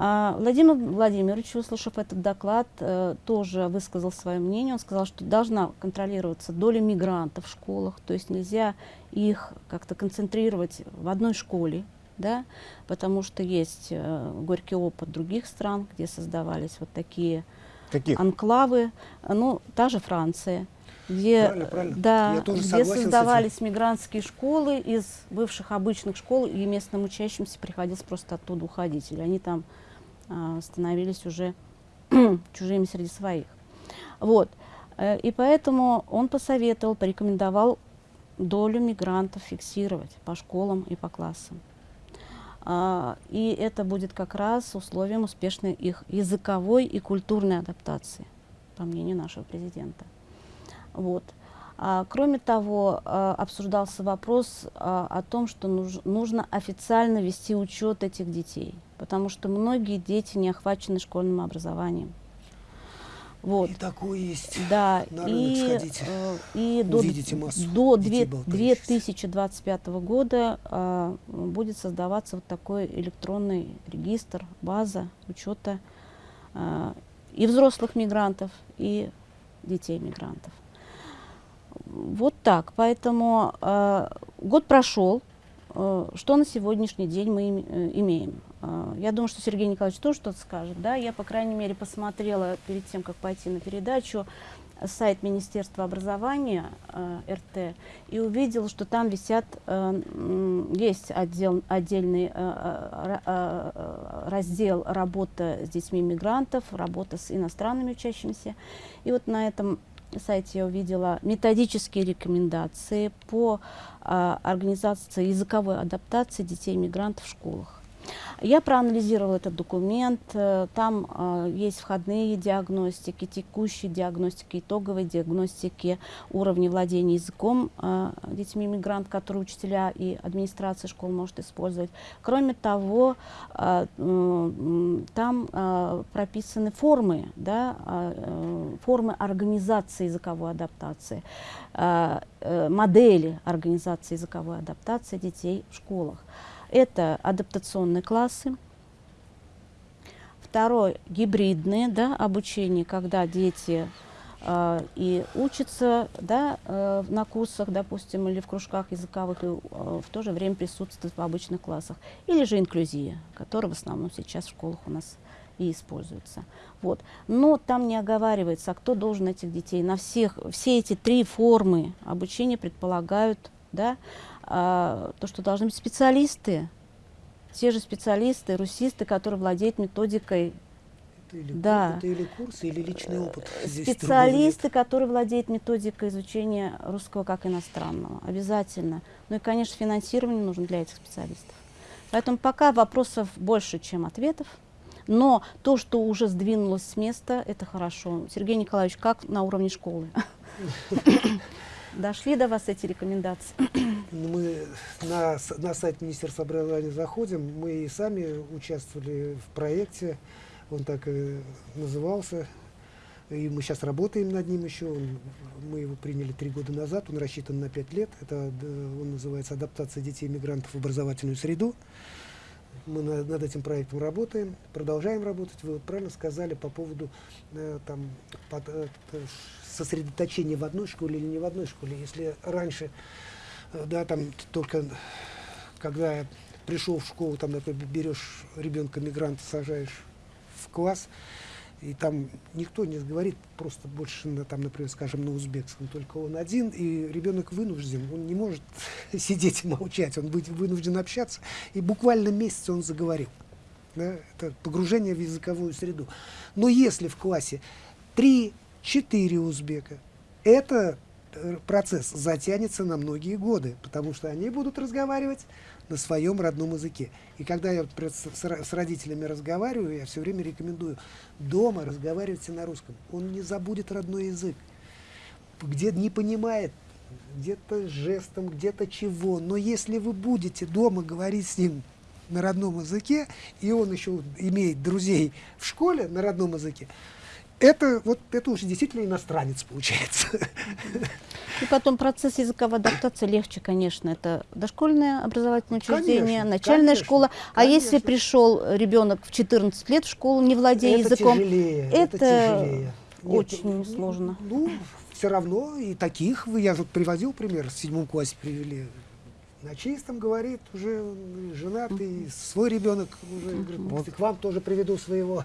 А, Владимир Владимирович, услышав этот доклад, э, тоже высказал свое мнение. Он сказал, что должна контролироваться доля мигрантов в школах, то есть нельзя их как-то концентрировать в одной школе, да, потому что есть э, горький опыт других стран, где создавались вот такие Каких? анклавы, э, ну, та же Франция, где, Правильно, правильно. Да, Я тоже где создавались мигрантские школы из бывших обычных школ, и местным учащимся приходилось просто оттуда уходить, или они там а, становились уже чужими среди своих. Вот. Э, И поэтому он посоветовал, порекомендовал долю мигрантов фиксировать по школам и по классам. А, И это будет как раз условием успешной их языковой и культурной адаптации, по мнению нашего президента. Вот. А, кроме того, а, обсуждался вопрос а, о том, что нуж- нужно официально вести учет этих детей, потому что многие дети не охвачены школьным образованием. Вот. И такое есть. Да, на рынок и, сходите, э, и до, до детей две- болтающихся. 2025 года а, будет создаваться вот такой электронный регистр, база учета а, и взрослых мигрантов, и детей мигрантов. Вот так. Поэтому э, год прошел. Э, что на сегодняшний день мы им, э, имеем? Э, я думаю, что Сергей Николаевич тоже что-то скажет. Да? Я, по крайней мере, посмотрела перед тем, как пойти на передачу, сайт Министерства образования э, РТ и увидела, что там висят, э, есть отдел, отдельный э, э, э, раздел работа с детьми мигрантов, работа с иностранными учащимися. И вот на этом сайте я увидела методические рекомендации по э, организации языковой адаптации детей мигрантов в школах. Я проанализировала этот документ, э, там э, есть входные диагностики, текущие диагностики, итоговые диагностики уровня владения языком э, детьми мигрант, которые учителя и администрация школ может использовать. Кроме того, там прописаны формы, да, формы организации языковой адаптации, модели организации языковой адаптации детей в школах. Это адаптационные классы. Второе, гибридные да, обучение, когда дети э, и учатся да, э, на курсах, допустим, или в кружках языковых, и э, в то же время присутствуют в обычных классах. Или же инклюзия, которая в основном сейчас в школах у нас и используется. Вот. Но там не оговаривается, а кто должен этих детей. На всех, все эти три формы обучения предполагают да, а, то, что должны быть специалисты, те же специалисты, русисты, которые владеют методикой. Это или, да. это или курсы, или личный опыт. Специалисты, которые владеют методикой изучения русского как иностранного. Обязательно. Ну и, конечно, финансирование нужно для этих специалистов. Поэтому пока вопросов больше, чем ответов. Но то, что уже сдвинулось с места, это хорошо. Сергей Николаевич, как на уровне школы? Дошли до вас эти рекомендации? Ну, мы на, на сайт Министерства образования заходим, мы и сами участвовали в проекте, он так и назывался, и мы сейчас работаем над ним еще, он, мы его приняли три года назад, он рассчитан на пять лет, это он называется «Адаптация детей-мигрантов в образовательную среду». Мы на, над этим проектом работаем, продолжаем работать. Вы вот правильно сказали по поводу э, там, под, э, сосредоточение в одной школе или не в одной школе. Если раньше, э, да, там только когда я пришел в школу, там, например, берешь ребенка мигранта, сажаешь в класс, и там никто не говорит просто больше, на, там, например, скажем, на узбекском, только он один, и ребенок вынужден, он не может сидеть и молчать, он будет вынужден общаться, и буквально месяц он заговорил. Да? Это погружение в языковую среду. Но если в классе три четыре узбека. Это э, процесс затянется на многие годы, потому что они будут разговаривать на своем родном языке. И когда я с родителями разговариваю, я все время рекомендую дома разговаривайте на русском. Он не забудет родной язык. Где не понимает, где-то жестом, где-то чего. Но если вы будете дома говорить с ним на родном языке, и он еще имеет друзей в школе на родном языке, это вот это уже действительно иностранец получается. И потом процесс языковой адаптации легче, конечно. Это дошкольное образовательное учреждение, конечно, начальная конечно, школа. А конечно. если пришел ребенок в 14 лет в школу, не владея это языком, тяжелее, это, это тяжелее. очень Нет, сложно. Ну, все равно и таких, я вот приводил пример, в седьмом классе привели на чистом говорит, уже женатый, свой ребенок уже говорит, вот. к вам тоже приведу своего.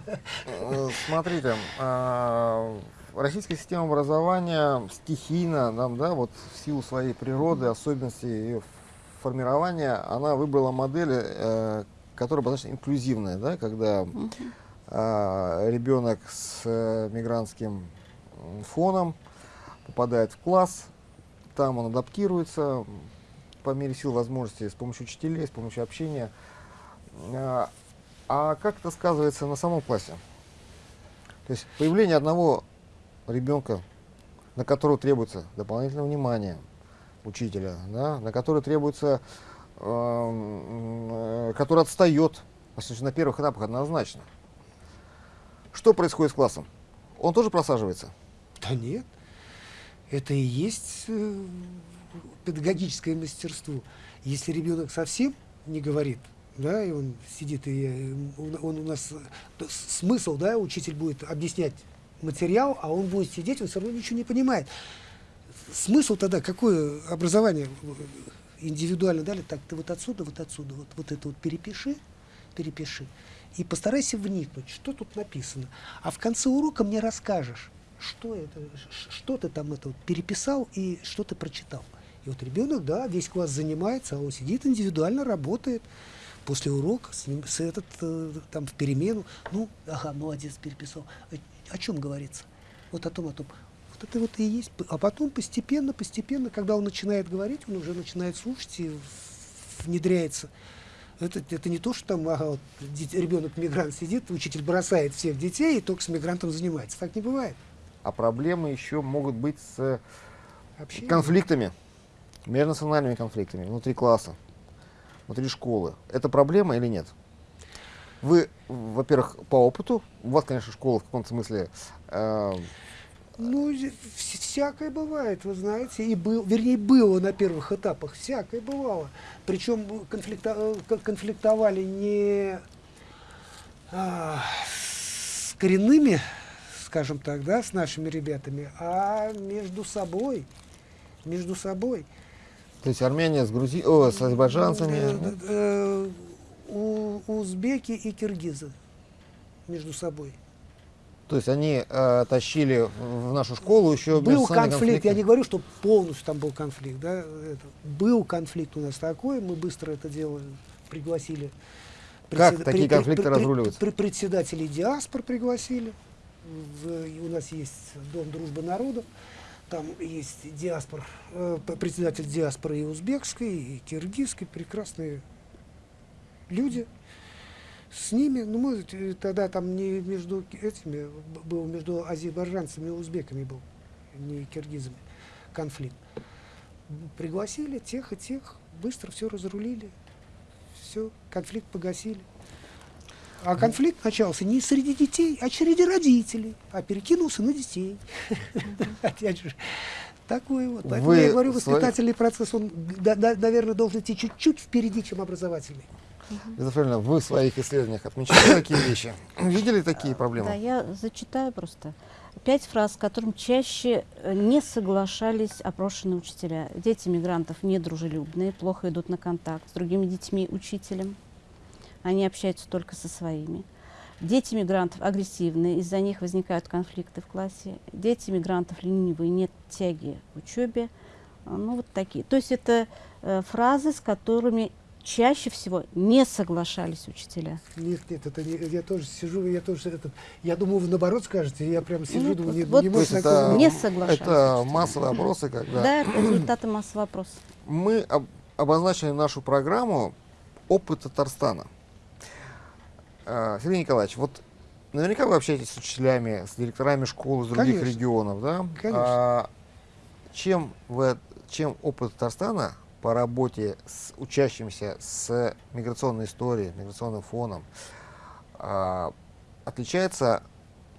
Э, смотрите, а, российская система образования стихийно, нам, да, вот в силу своей природы, особенностей ее формирования, она выбрала модель, э, которая достаточно инклюзивная, да, когда а, ребенок с э, мигрантским фоном попадает в класс, там он адаптируется, по мере сил возможностей с помощью учителей, с помощью общения. А, а как это сказывается на самом классе? То есть появление одного ребенка, на которого требуется дополнительное внимание учителя, да, на который требуется, э, который отстает, на первых этапах однозначно. Что происходит с классом? Он тоже просаживается? Да нет. Это и есть э, педагогическое мастерство. Если ребенок совсем не говорит, да, и он сидит, и э, он, он у нас смысл, да, учитель будет объяснять материал, а он будет сидеть, он все равно ничего не понимает. смысл тогда, какое образование индивидуально дали, так, ты вот отсюда, вот отсюда, вот, вот это вот перепиши, перепиши, и постарайся вникнуть, что тут написано. А в конце урока мне расскажешь, что это, что ты там это вот переписал и что ты прочитал. И вот ребенок, да, весь класс занимается, а он сидит индивидуально, работает после урока, с ним, с этот, э, там, в перемену. Ну, ага, молодец, переписал. О, о чем говорится? Вот о том, о том. Вот это вот и есть. А потом постепенно, постепенно, когда он начинает говорить, он уже начинает слушать и внедряется. Это, это не то, что там ага, вот, ребенок-мигрант сидит, учитель бросает всех детей и только с мигрантом занимается. Так не бывает. А проблемы еще могут быть с Общение. конфликтами межнациональными конфликтами внутри класса, внутри школы. Это проблема или нет? Вы, во-первых, по опыту, у вас, конечно, школа в каком-то смысле... Э, ну, всякое бывает, вы знаете, и был, вернее, было на первых этапах, всякое бывало. Причем конфликто, конфликтовали не а, с коренными, скажем так, да, с нашими ребятами, а между собой, между собой. То есть Армения с, Грузи... О, с азербайджанцами? Э, э, у, узбеки и киргизы между собой. То есть они э, тащили в нашу школу еще Был конфликт, конфликты. я не говорю, что полностью там был конфликт. Да? Это, был конфликт у нас такой, мы быстро это дело пригласили. Как такие конфликты при, разруливаются? При, председателей диаспор пригласили. В, у нас есть Дом дружбы народов. Там есть диаспор, э, председатель диаспоры и узбекской, и киргизской, прекрасные люди. С ними, ну мы тогда там не между этими, был между азербайджанцами и узбеками был, не киргизами, конфликт. Пригласили тех и тех, быстро все разрулили, все, конфликт погасили. А конфликт начался не среди детей, а среди родителей, а перекинулся на детей. Опять же, такой вот. Поэтому я говорю, воспитательный процесс, он, наверное, должен идти чуть-чуть впереди, чем образовательный. Безусловно, вы в своих исследованиях отмечали такие вещи? Видели такие проблемы? Да, я зачитаю просто. Пять фраз, с которыми чаще э, не соглашались опрошенные учителя. Дети мигрантов недружелюбные, плохо идут на контакт с другими детьми, учителем они общаются только со своими. Дети мигрантов агрессивные, из-за них возникают конфликты в классе. Дети мигрантов ленивые, нет тяги к учебе. А, ну, вот такие. То есть это э, фразы, с которыми чаще всего не соглашались учителя. Нет, нет, это не, я тоже сижу, я тоже это, я думаю, вы наоборот скажете, я прям сижу, ну, думаю, вот, не, вот не, это, не соглашались. Это массовые опросы, когда... Да, результаты массового опроса. Мы об, обозначили нашу программу «Опыт Татарстана». А, Сергей Николаевич, вот наверняка вы общаетесь с учителями, с директорами школ из других Конечно. регионов, да? Конечно. А, чем, вы, чем опыт Татарстана по работе с учащимся с миграционной историей, миграционным фоном, а, отличается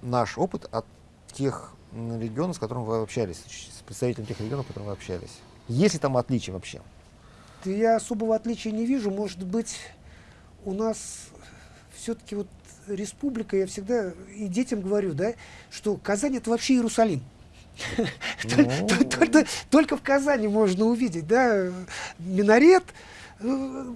наш опыт от тех регионов, с которыми вы общались, с представителями тех регионов, с которыми вы общались? Есть ли там отличия вообще? Я особого отличия не вижу. Может быть, у нас все-таки вот республика, я всегда и детям говорю, да, что Казань это вообще Иерусалим. Ну. Только в Казани можно увидеть, да, минарет, э,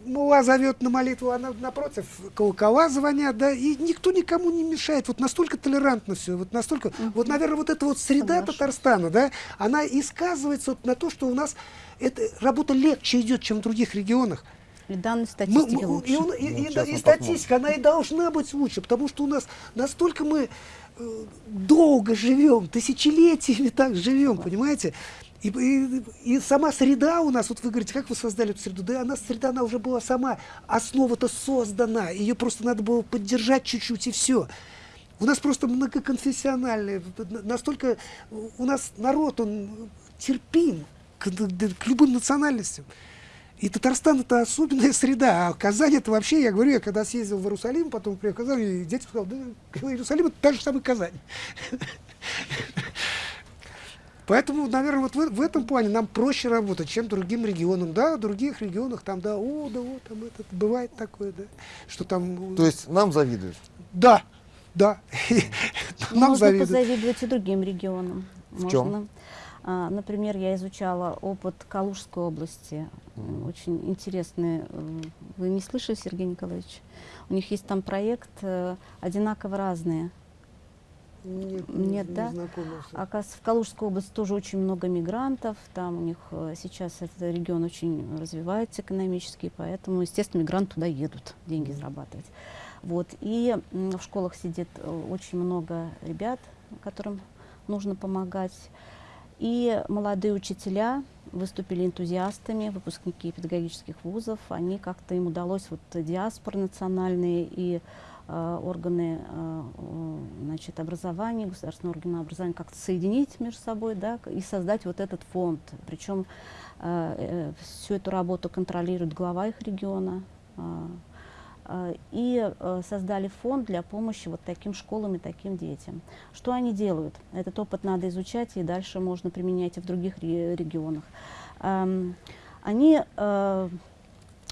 Мула зовет на молитву, она напротив колокола звонят, да, и никто никому не мешает. Вот настолько толерантно все, вот настолько, вот, наверное, вот эта вот среда Татарстана, да, она и сказывается вот на то, что у нас эта работа легче идет, чем в других регионах. И данные статистики мы, лучше. И, он, и, ну, и, и статистика, она и должна быть лучше, потому что у нас настолько мы э, долго живем, тысячелетиями так живем, понимаете? И, и, и сама среда у нас, вот вы говорите, как вы создали эту среду? Да она среда, она уже была сама, основа-то создана, ее просто надо было поддержать чуть-чуть и все. У нас просто многоконфессиональный, настолько у нас народ, он терпим к, к любым национальностям. И Татарстан это особенная среда, а Казань это вообще, я говорю, я когда съездил в Иерусалим, потом приехал в Казань, и дети сказали, да, Иерусалим это та же самая Казань. Поэтому, наверное, вот в, в этом плане нам проще работать, чем другим регионам. Да, в других регионах там, да, о, да, вот, там это бывает такое, да, что там... То есть нам завидуют? Да, да. нам Можно завидуют. позавидовать и другим регионам. В Можно. чем? А, Например, я изучала опыт Калужской области. Очень интересный. э, Вы не слышали, Сергей Николаевич? У них есть там проект э, «Одинаково разные». Нет, Нет, не да? знакомо с- Оказывается, в Калужской области тоже очень много мигрантов. Там у них э, сейчас этот регион очень развивается экономически, поэтому, естественно, мигранты туда едут деньги зарабатывать. Вот. И в школах сидит очень много ребят, которым нужно помогать. И молодые учителя выступили энтузиастами, выпускники педагогических вузов. Они как-то им удалось вот диаспоры национальные и э, органы э, э, значит, образования, государственные органы образования как-то соединить между собой да, и создать вот этот фонд. Причем э, всю эту работу контролирует глава их региона. Э, и э, создали фонд для помощи вот таким школам и таким детям. Что они делают? Этот опыт надо изучать, и дальше можно применять и в других ре- регионах. Эм, Они, э,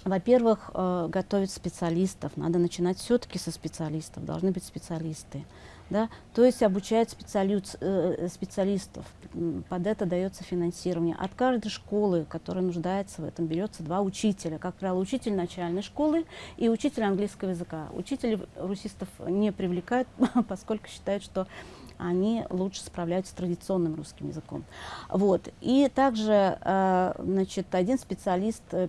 во-первых, готовят специалистов. Надо начинать все-таки со специалистов. Должны быть специалисты. Да? То есть обучают специалю- э, специалистов. Под это дается финансирование. От каждой школы, которая нуждается в этом, берется два учителя. Как правило, учитель начальной школы и учитель английского языка. Учителей русистов не привлекают, поскольку считают, что они лучше справляются с традиционным русским языком. Вот. И также э, значит, один специалист, э,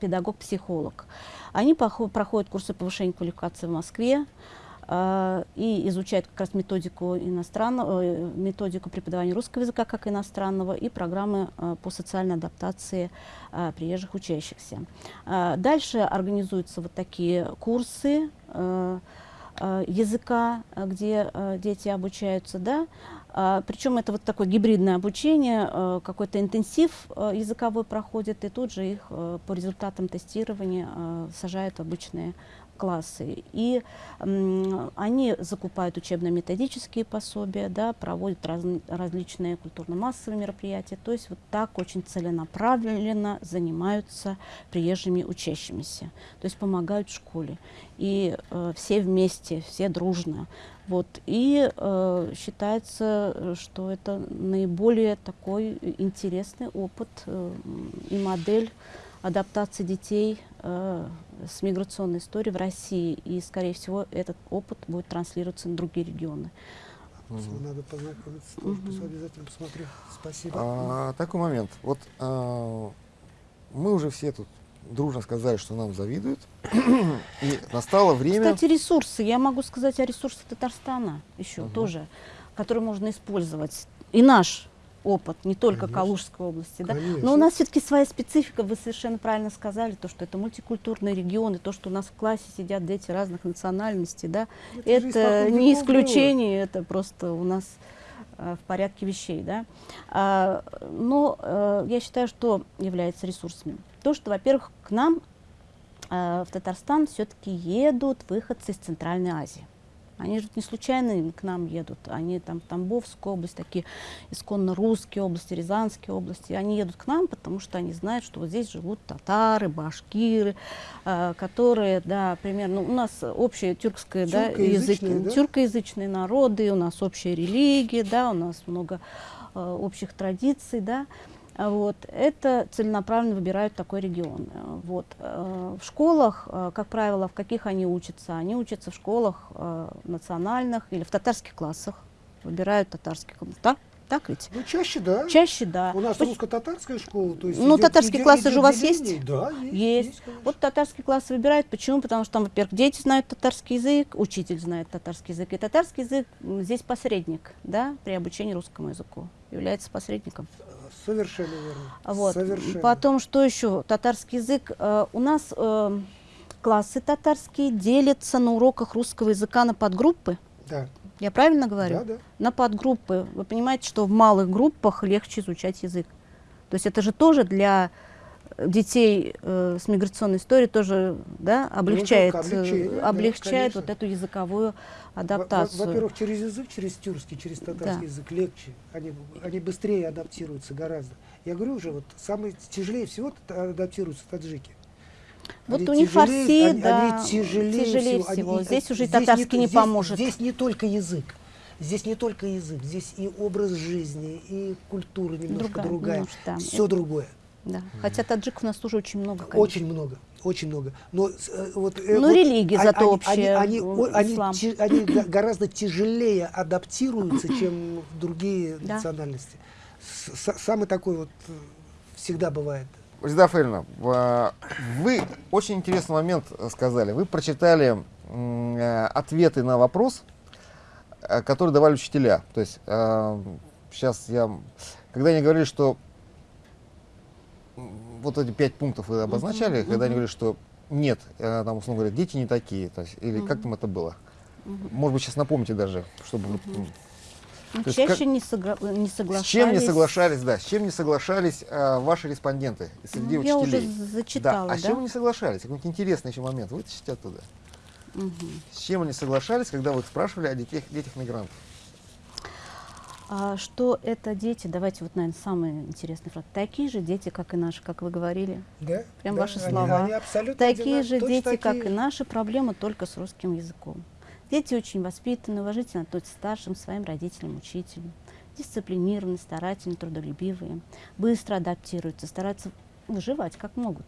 педагог-психолог. Они проходят курсы повышения квалификации в Москве э, и изучают как раз методику иностранного, э, методику преподавания русского языка как иностранного и программы э, по социальной адаптации э, приезжих учащихся. Э, Дальше организуются вот такие курсы э, языка, где дети обучаются, да, А, причем это вот такое гибридное обучение, какой-то интенсив языковой проходит, и тут же их по результатам тестирования сажают обычные классы. И они закупают учебно-методические пособия, да, проводят разн- различные культурно-массовые мероприятия. То есть вот так очень целенаправленно занимаются приезжими учащимися. То есть помогают школе. И э, все вместе, все дружно. Вот. И э, считается, что это наиболее такой интересный опыт э, и модель адаптации детей э, с миграционной историей в России. И, скорее всего, этот опыт будет транслироваться на другие регионы. Мгм. Надо познакомиться, тоже Мгм. обязательно посмотрю. Спасибо. А, такой момент. Вот а, мы уже все тут дружно сказали, что нам завидуют. И настало время... Кстати, ресурсы. Я могу сказать о ресурсах Татарстана еще Мгм. тоже, которые можно использовать. И наш опыт, не только Конечно. Калужской области. Да? Конечно. Но у нас все-таки своя специфика, вы совершенно правильно сказали, то, что это мультикультурный регион, и то, что у нас в классе сидят дети разных национальностей, да, Это же это испокон не веков было. исключение, это просто у нас э, в порядке вещей. Да? А, но э, я считаю, что является ресурсами. То, что, во-первых, к нам э, в Татарстан все-таки едут выходцы из Центральной Азии. Они же не случайно к нам едут. Они там Тамбовская область, такие исконно русские области, Рязанские области. Они едут к нам, потому что они знают, что вот здесь живут татары, башкиры, э, которые, да, примерно, у нас общие тюркское, да, Тюркоязычные, языки, да? тюркоязычные народы, у нас общая религия, да, у нас много э, общих традиций, да. А Вот. Это целенаправленно выбирают такой регион. Вот. Э, В школах, э, как правило, в каких они учатся? Они учатся в школах э, национальных или в татарских классах. Выбирают татарский класс. Так? Так ведь? Ну, чаще, да. Чаще, да. У нас русско-татарская школа, то есть Ну, идет- татарские идет- классы идет же у вас есть? Да, есть. Есть. конечно. Вот татарский класс выбирают. Почему? Потому что там, во-первых, дети знают татарский язык, учитель знает татарский язык. И татарский язык здесь посредник, да, при обучении русскому языку. Является посредником. Совершенно верно. Вот. Совершенно. Потом, что еще? Татарский язык. Э, у нас э, классы татарские делятся на уроках русского языка на подгруппы. Да, Я правильно говорю? да, да. На подгруппы. Вы понимаете, что в малых группах легче изучать язык. То есть это же тоже для детей э, с миграционной историей тоже да, облегчает, э, облегчение, да, облегчает конечно. вот эту языковую Во- адаптацию. Во-первых, через язык, через тюркский, через татарский Да. язык легче. Они, они быстрее адаптируются гораздо. Я говорю уже, вот самые тяжелее всего адаптируются таджики. Вот Они у них тяжелее- фарси, они- да, они тяжелее, тяжелее всего. Они- всего. и- Здесь уже и здесь татарский не здесь- поможет. Здесь не только язык. здесь не только язык, здесь и образ жизни, и культура немножко Другая, другая, немножко, да. все другое. Да. Хотя таджиков у нас тоже очень много, конечно. Очень много, очень много. Но э, вот, э, Ну, вот религия а- зато они, общая, Они, они, они ислам. они га- гораздо тяжелее адаптируются, чем другие Да. национальности. С- Самый такой вот э, всегда бывает. Резида Фарина, а, вы очень интересный момент э, сказали. Вы прочитали э, ответы на вопрос, э, которые давали учителя. То есть сейчас я, когда они говорили, что вот эти пять пунктов вы обозначали, Мгм, когда они говорили, что нет, э, там условно говоря, дети не такие, то есть, или как Мгм. там это было? Мгм. Может быть, сейчас напомните даже, чтобы м, Ну, То есть чаще как- не, согла- не с соглашались. чем не соглашались, да, с чем не соглашались э, ваши респонденты среди Ну, я уже учителей? зачитала, да. А да? с чем вы не соглашались? Какой-нибудь интересный еще момент вытащите оттуда. Мгм. С чем они соглашались, когда вы их спрашивали о детях, детях мигрантов? А что это дети, давайте вот, наверное, самый интересный факт. Такие же дети, как и наши, как вы говорили. Да? Прям Да, ваши они- слова. они абсолютно Такие же дети, как такие. и наши, проблема только с русским языком. Дети очень воспитаны, уважительно относятся к старшим, своим родителям, учителям. Дисциплинированные, старательные, трудолюбивые. Быстро адаптируются, стараются выживать как могут.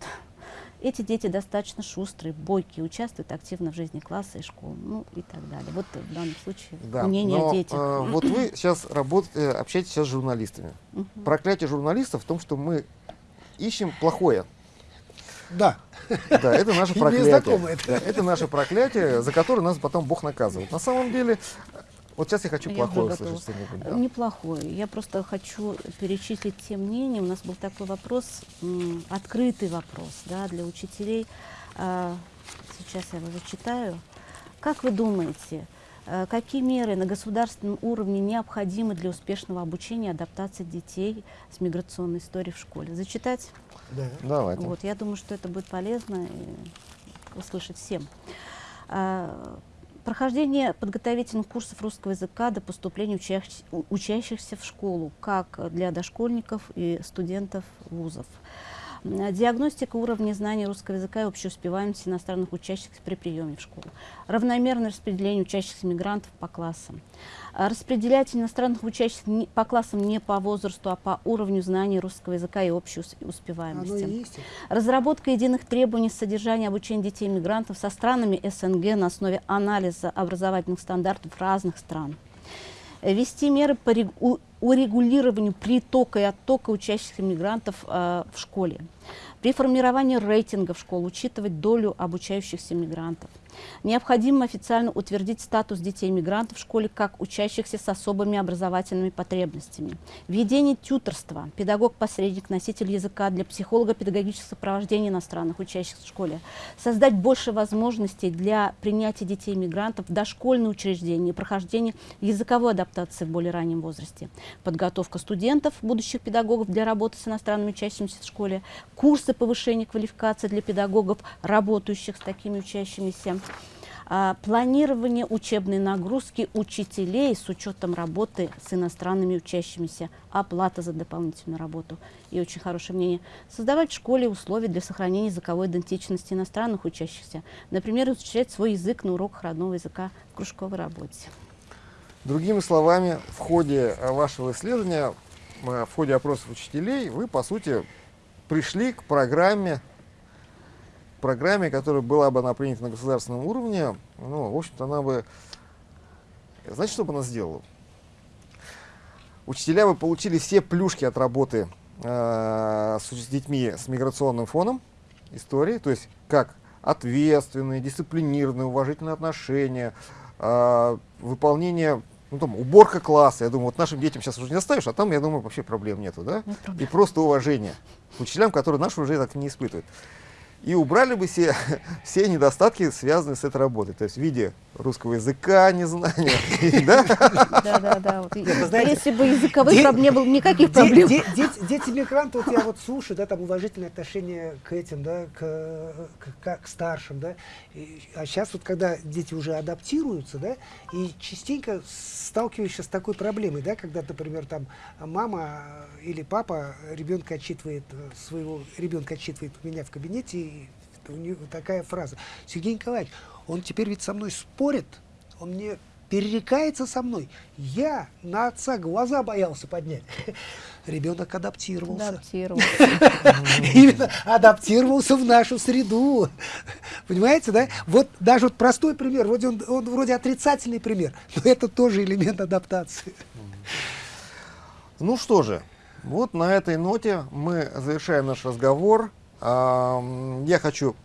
Эти дети достаточно шустрые, бойкие, участвуют активно в жизни класса и школы, ну и так далее. Вот в данном случае Да, мнение но, о детях. э, вот вы сейчас работаете, общаетесь сейчас с журналистами. Мгм. Проклятие журналистов в том, что мы ищем плохое. Да. Да, это наше проклятие. Да, это наше проклятие, за которое нас потом Бог наказывает. На самом деле, вот сейчас я хочу Я плохое услышать что-нибудь. да. Неплохое. Я просто хочу перечислить те мнения. У нас был такой вопрос, открытый вопрос да, для учителей. А, сейчас я его зачитаю. Как вы думаете, э, какие меры на государственном уровне необходимы для успешного обучения и адаптации детей с миграционной историей в школе? Зачитать? Да. Давайте. Вот, я думаю, что это будет полезно и услышать всем. Прохождение подготовительных курсов русского языка до поступления учащ- у- учащихся в школу, как для дошкольников и студентов вузов. Диагностика уровня знаний русского языка и общей успеваемости иностранных учащихся при приеме в школу. Равномерное распределение учащихся мигрантов по классам. А, Распределять иностранных учащихся по классам не по возрасту, а по уровню знаний русского языка и общей ус- успеваемости. Разработка единых требований содержания обучения детей-мигрантов со странами СНГ на основе анализа образовательных стандартов разных стран. Ввести меры по урегулированию притока и оттока учащихся мигрантов э, в школе. При формировании рейтингов школ учитывать долю обучающихся мигрантов. Необходимо официально утвердить статус детей-мигрантов в школе как учащихся с особыми образовательными потребностями. Введение тьюторства, педагог-посредник, носитель языка для психолого-педагогического сопровождения иностранных учащихся в школе. Создать больше возможностей для принятия детей-мигрантов в дошкольные учреждения и прохождения языковой адаптации в более раннем возрасте. Подготовка студентов, будущих педагогов для работы с иностранными учащимися в школе. Курсы повышения квалификации для педагогов, работающих с такими учащимися. А, планирование учебной нагрузки учителей с учетом работы с иностранными учащимися, оплата за дополнительную работу. И очень хорошее мнение. Создавать в школе условия для сохранения языковой идентичности иностранных учащихся. Например, изучать свой язык на уроках родного языка в кружковой работе. Другими словами, в ходе э, вашего исследования, э, в ходе опросов учителей, вы, по сути, пришли к программе, программе, которая была бы она принята на государственном уровне. Ну, в общем-то, она бы... Знаете, что бы она сделала? Учителя бы получили все плюшки от работы э, с, с детьми с миграционным фоном истории, то есть как ответственные, дисциплинированные, уважительные отношения, э, выполнение, ну там, уборка класса. Я думаю, вот нашим детям сейчас уже не оставишь, а там, я думаю, вообще проблем нету, да? Нет проблем. И просто уважение к учителям, которые наши уже так не испытывают. И убрали бы все, все недостатки, связанные с этой работой. То есть в виде русского языка, незнания. да? Да, да, да. Вот, и- вы знаете, если бы языковых проблем не было никаких проблем. де- дети, мигранты, вот я вот слушаю, да, там уважительное отношение к этим, да, к, старшим, да. И- а сейчас вот когда дети уже адаптируются, да, и частенько сталкиваешься с такой проблемой, да, когда, например, там мама или папа ребенка отчитывает э, своего ребенка отчитывает у меня в кабинете, и у него такая фраза: Сергей Николаевич, он теперь ведь со мной спорит, он мне перерекается со мной. Я на отца глаза боялся поднять. Ребенок адаптировался. Адаптировался. Именно адаптировался в нашу среду. Понимаете, да? Вот даже вот простой пример, вроде он, он вроде отрицательный пример, но это тоже элемент адаптации. Ну что же, вот на этой ноте мы завершаем наш разговор. Я хочу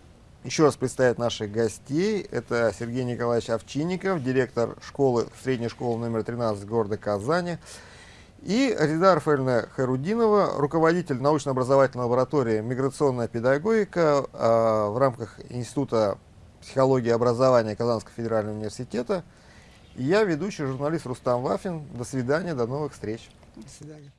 еще раз представить наших гостей. Это Сергей Николаевич Овчинников, директор школы, средней школы номер 13 города Казани. И Рида Рафаэльевна Хайрудинова, руководитель научно-образовательной лаборатории «Миграционная педагогика» а, в рамках Института психологии и образования Казанского федерального университета. И я ведущий журналист Рустам Вафин. До свидания, до новых встреч. До свидания.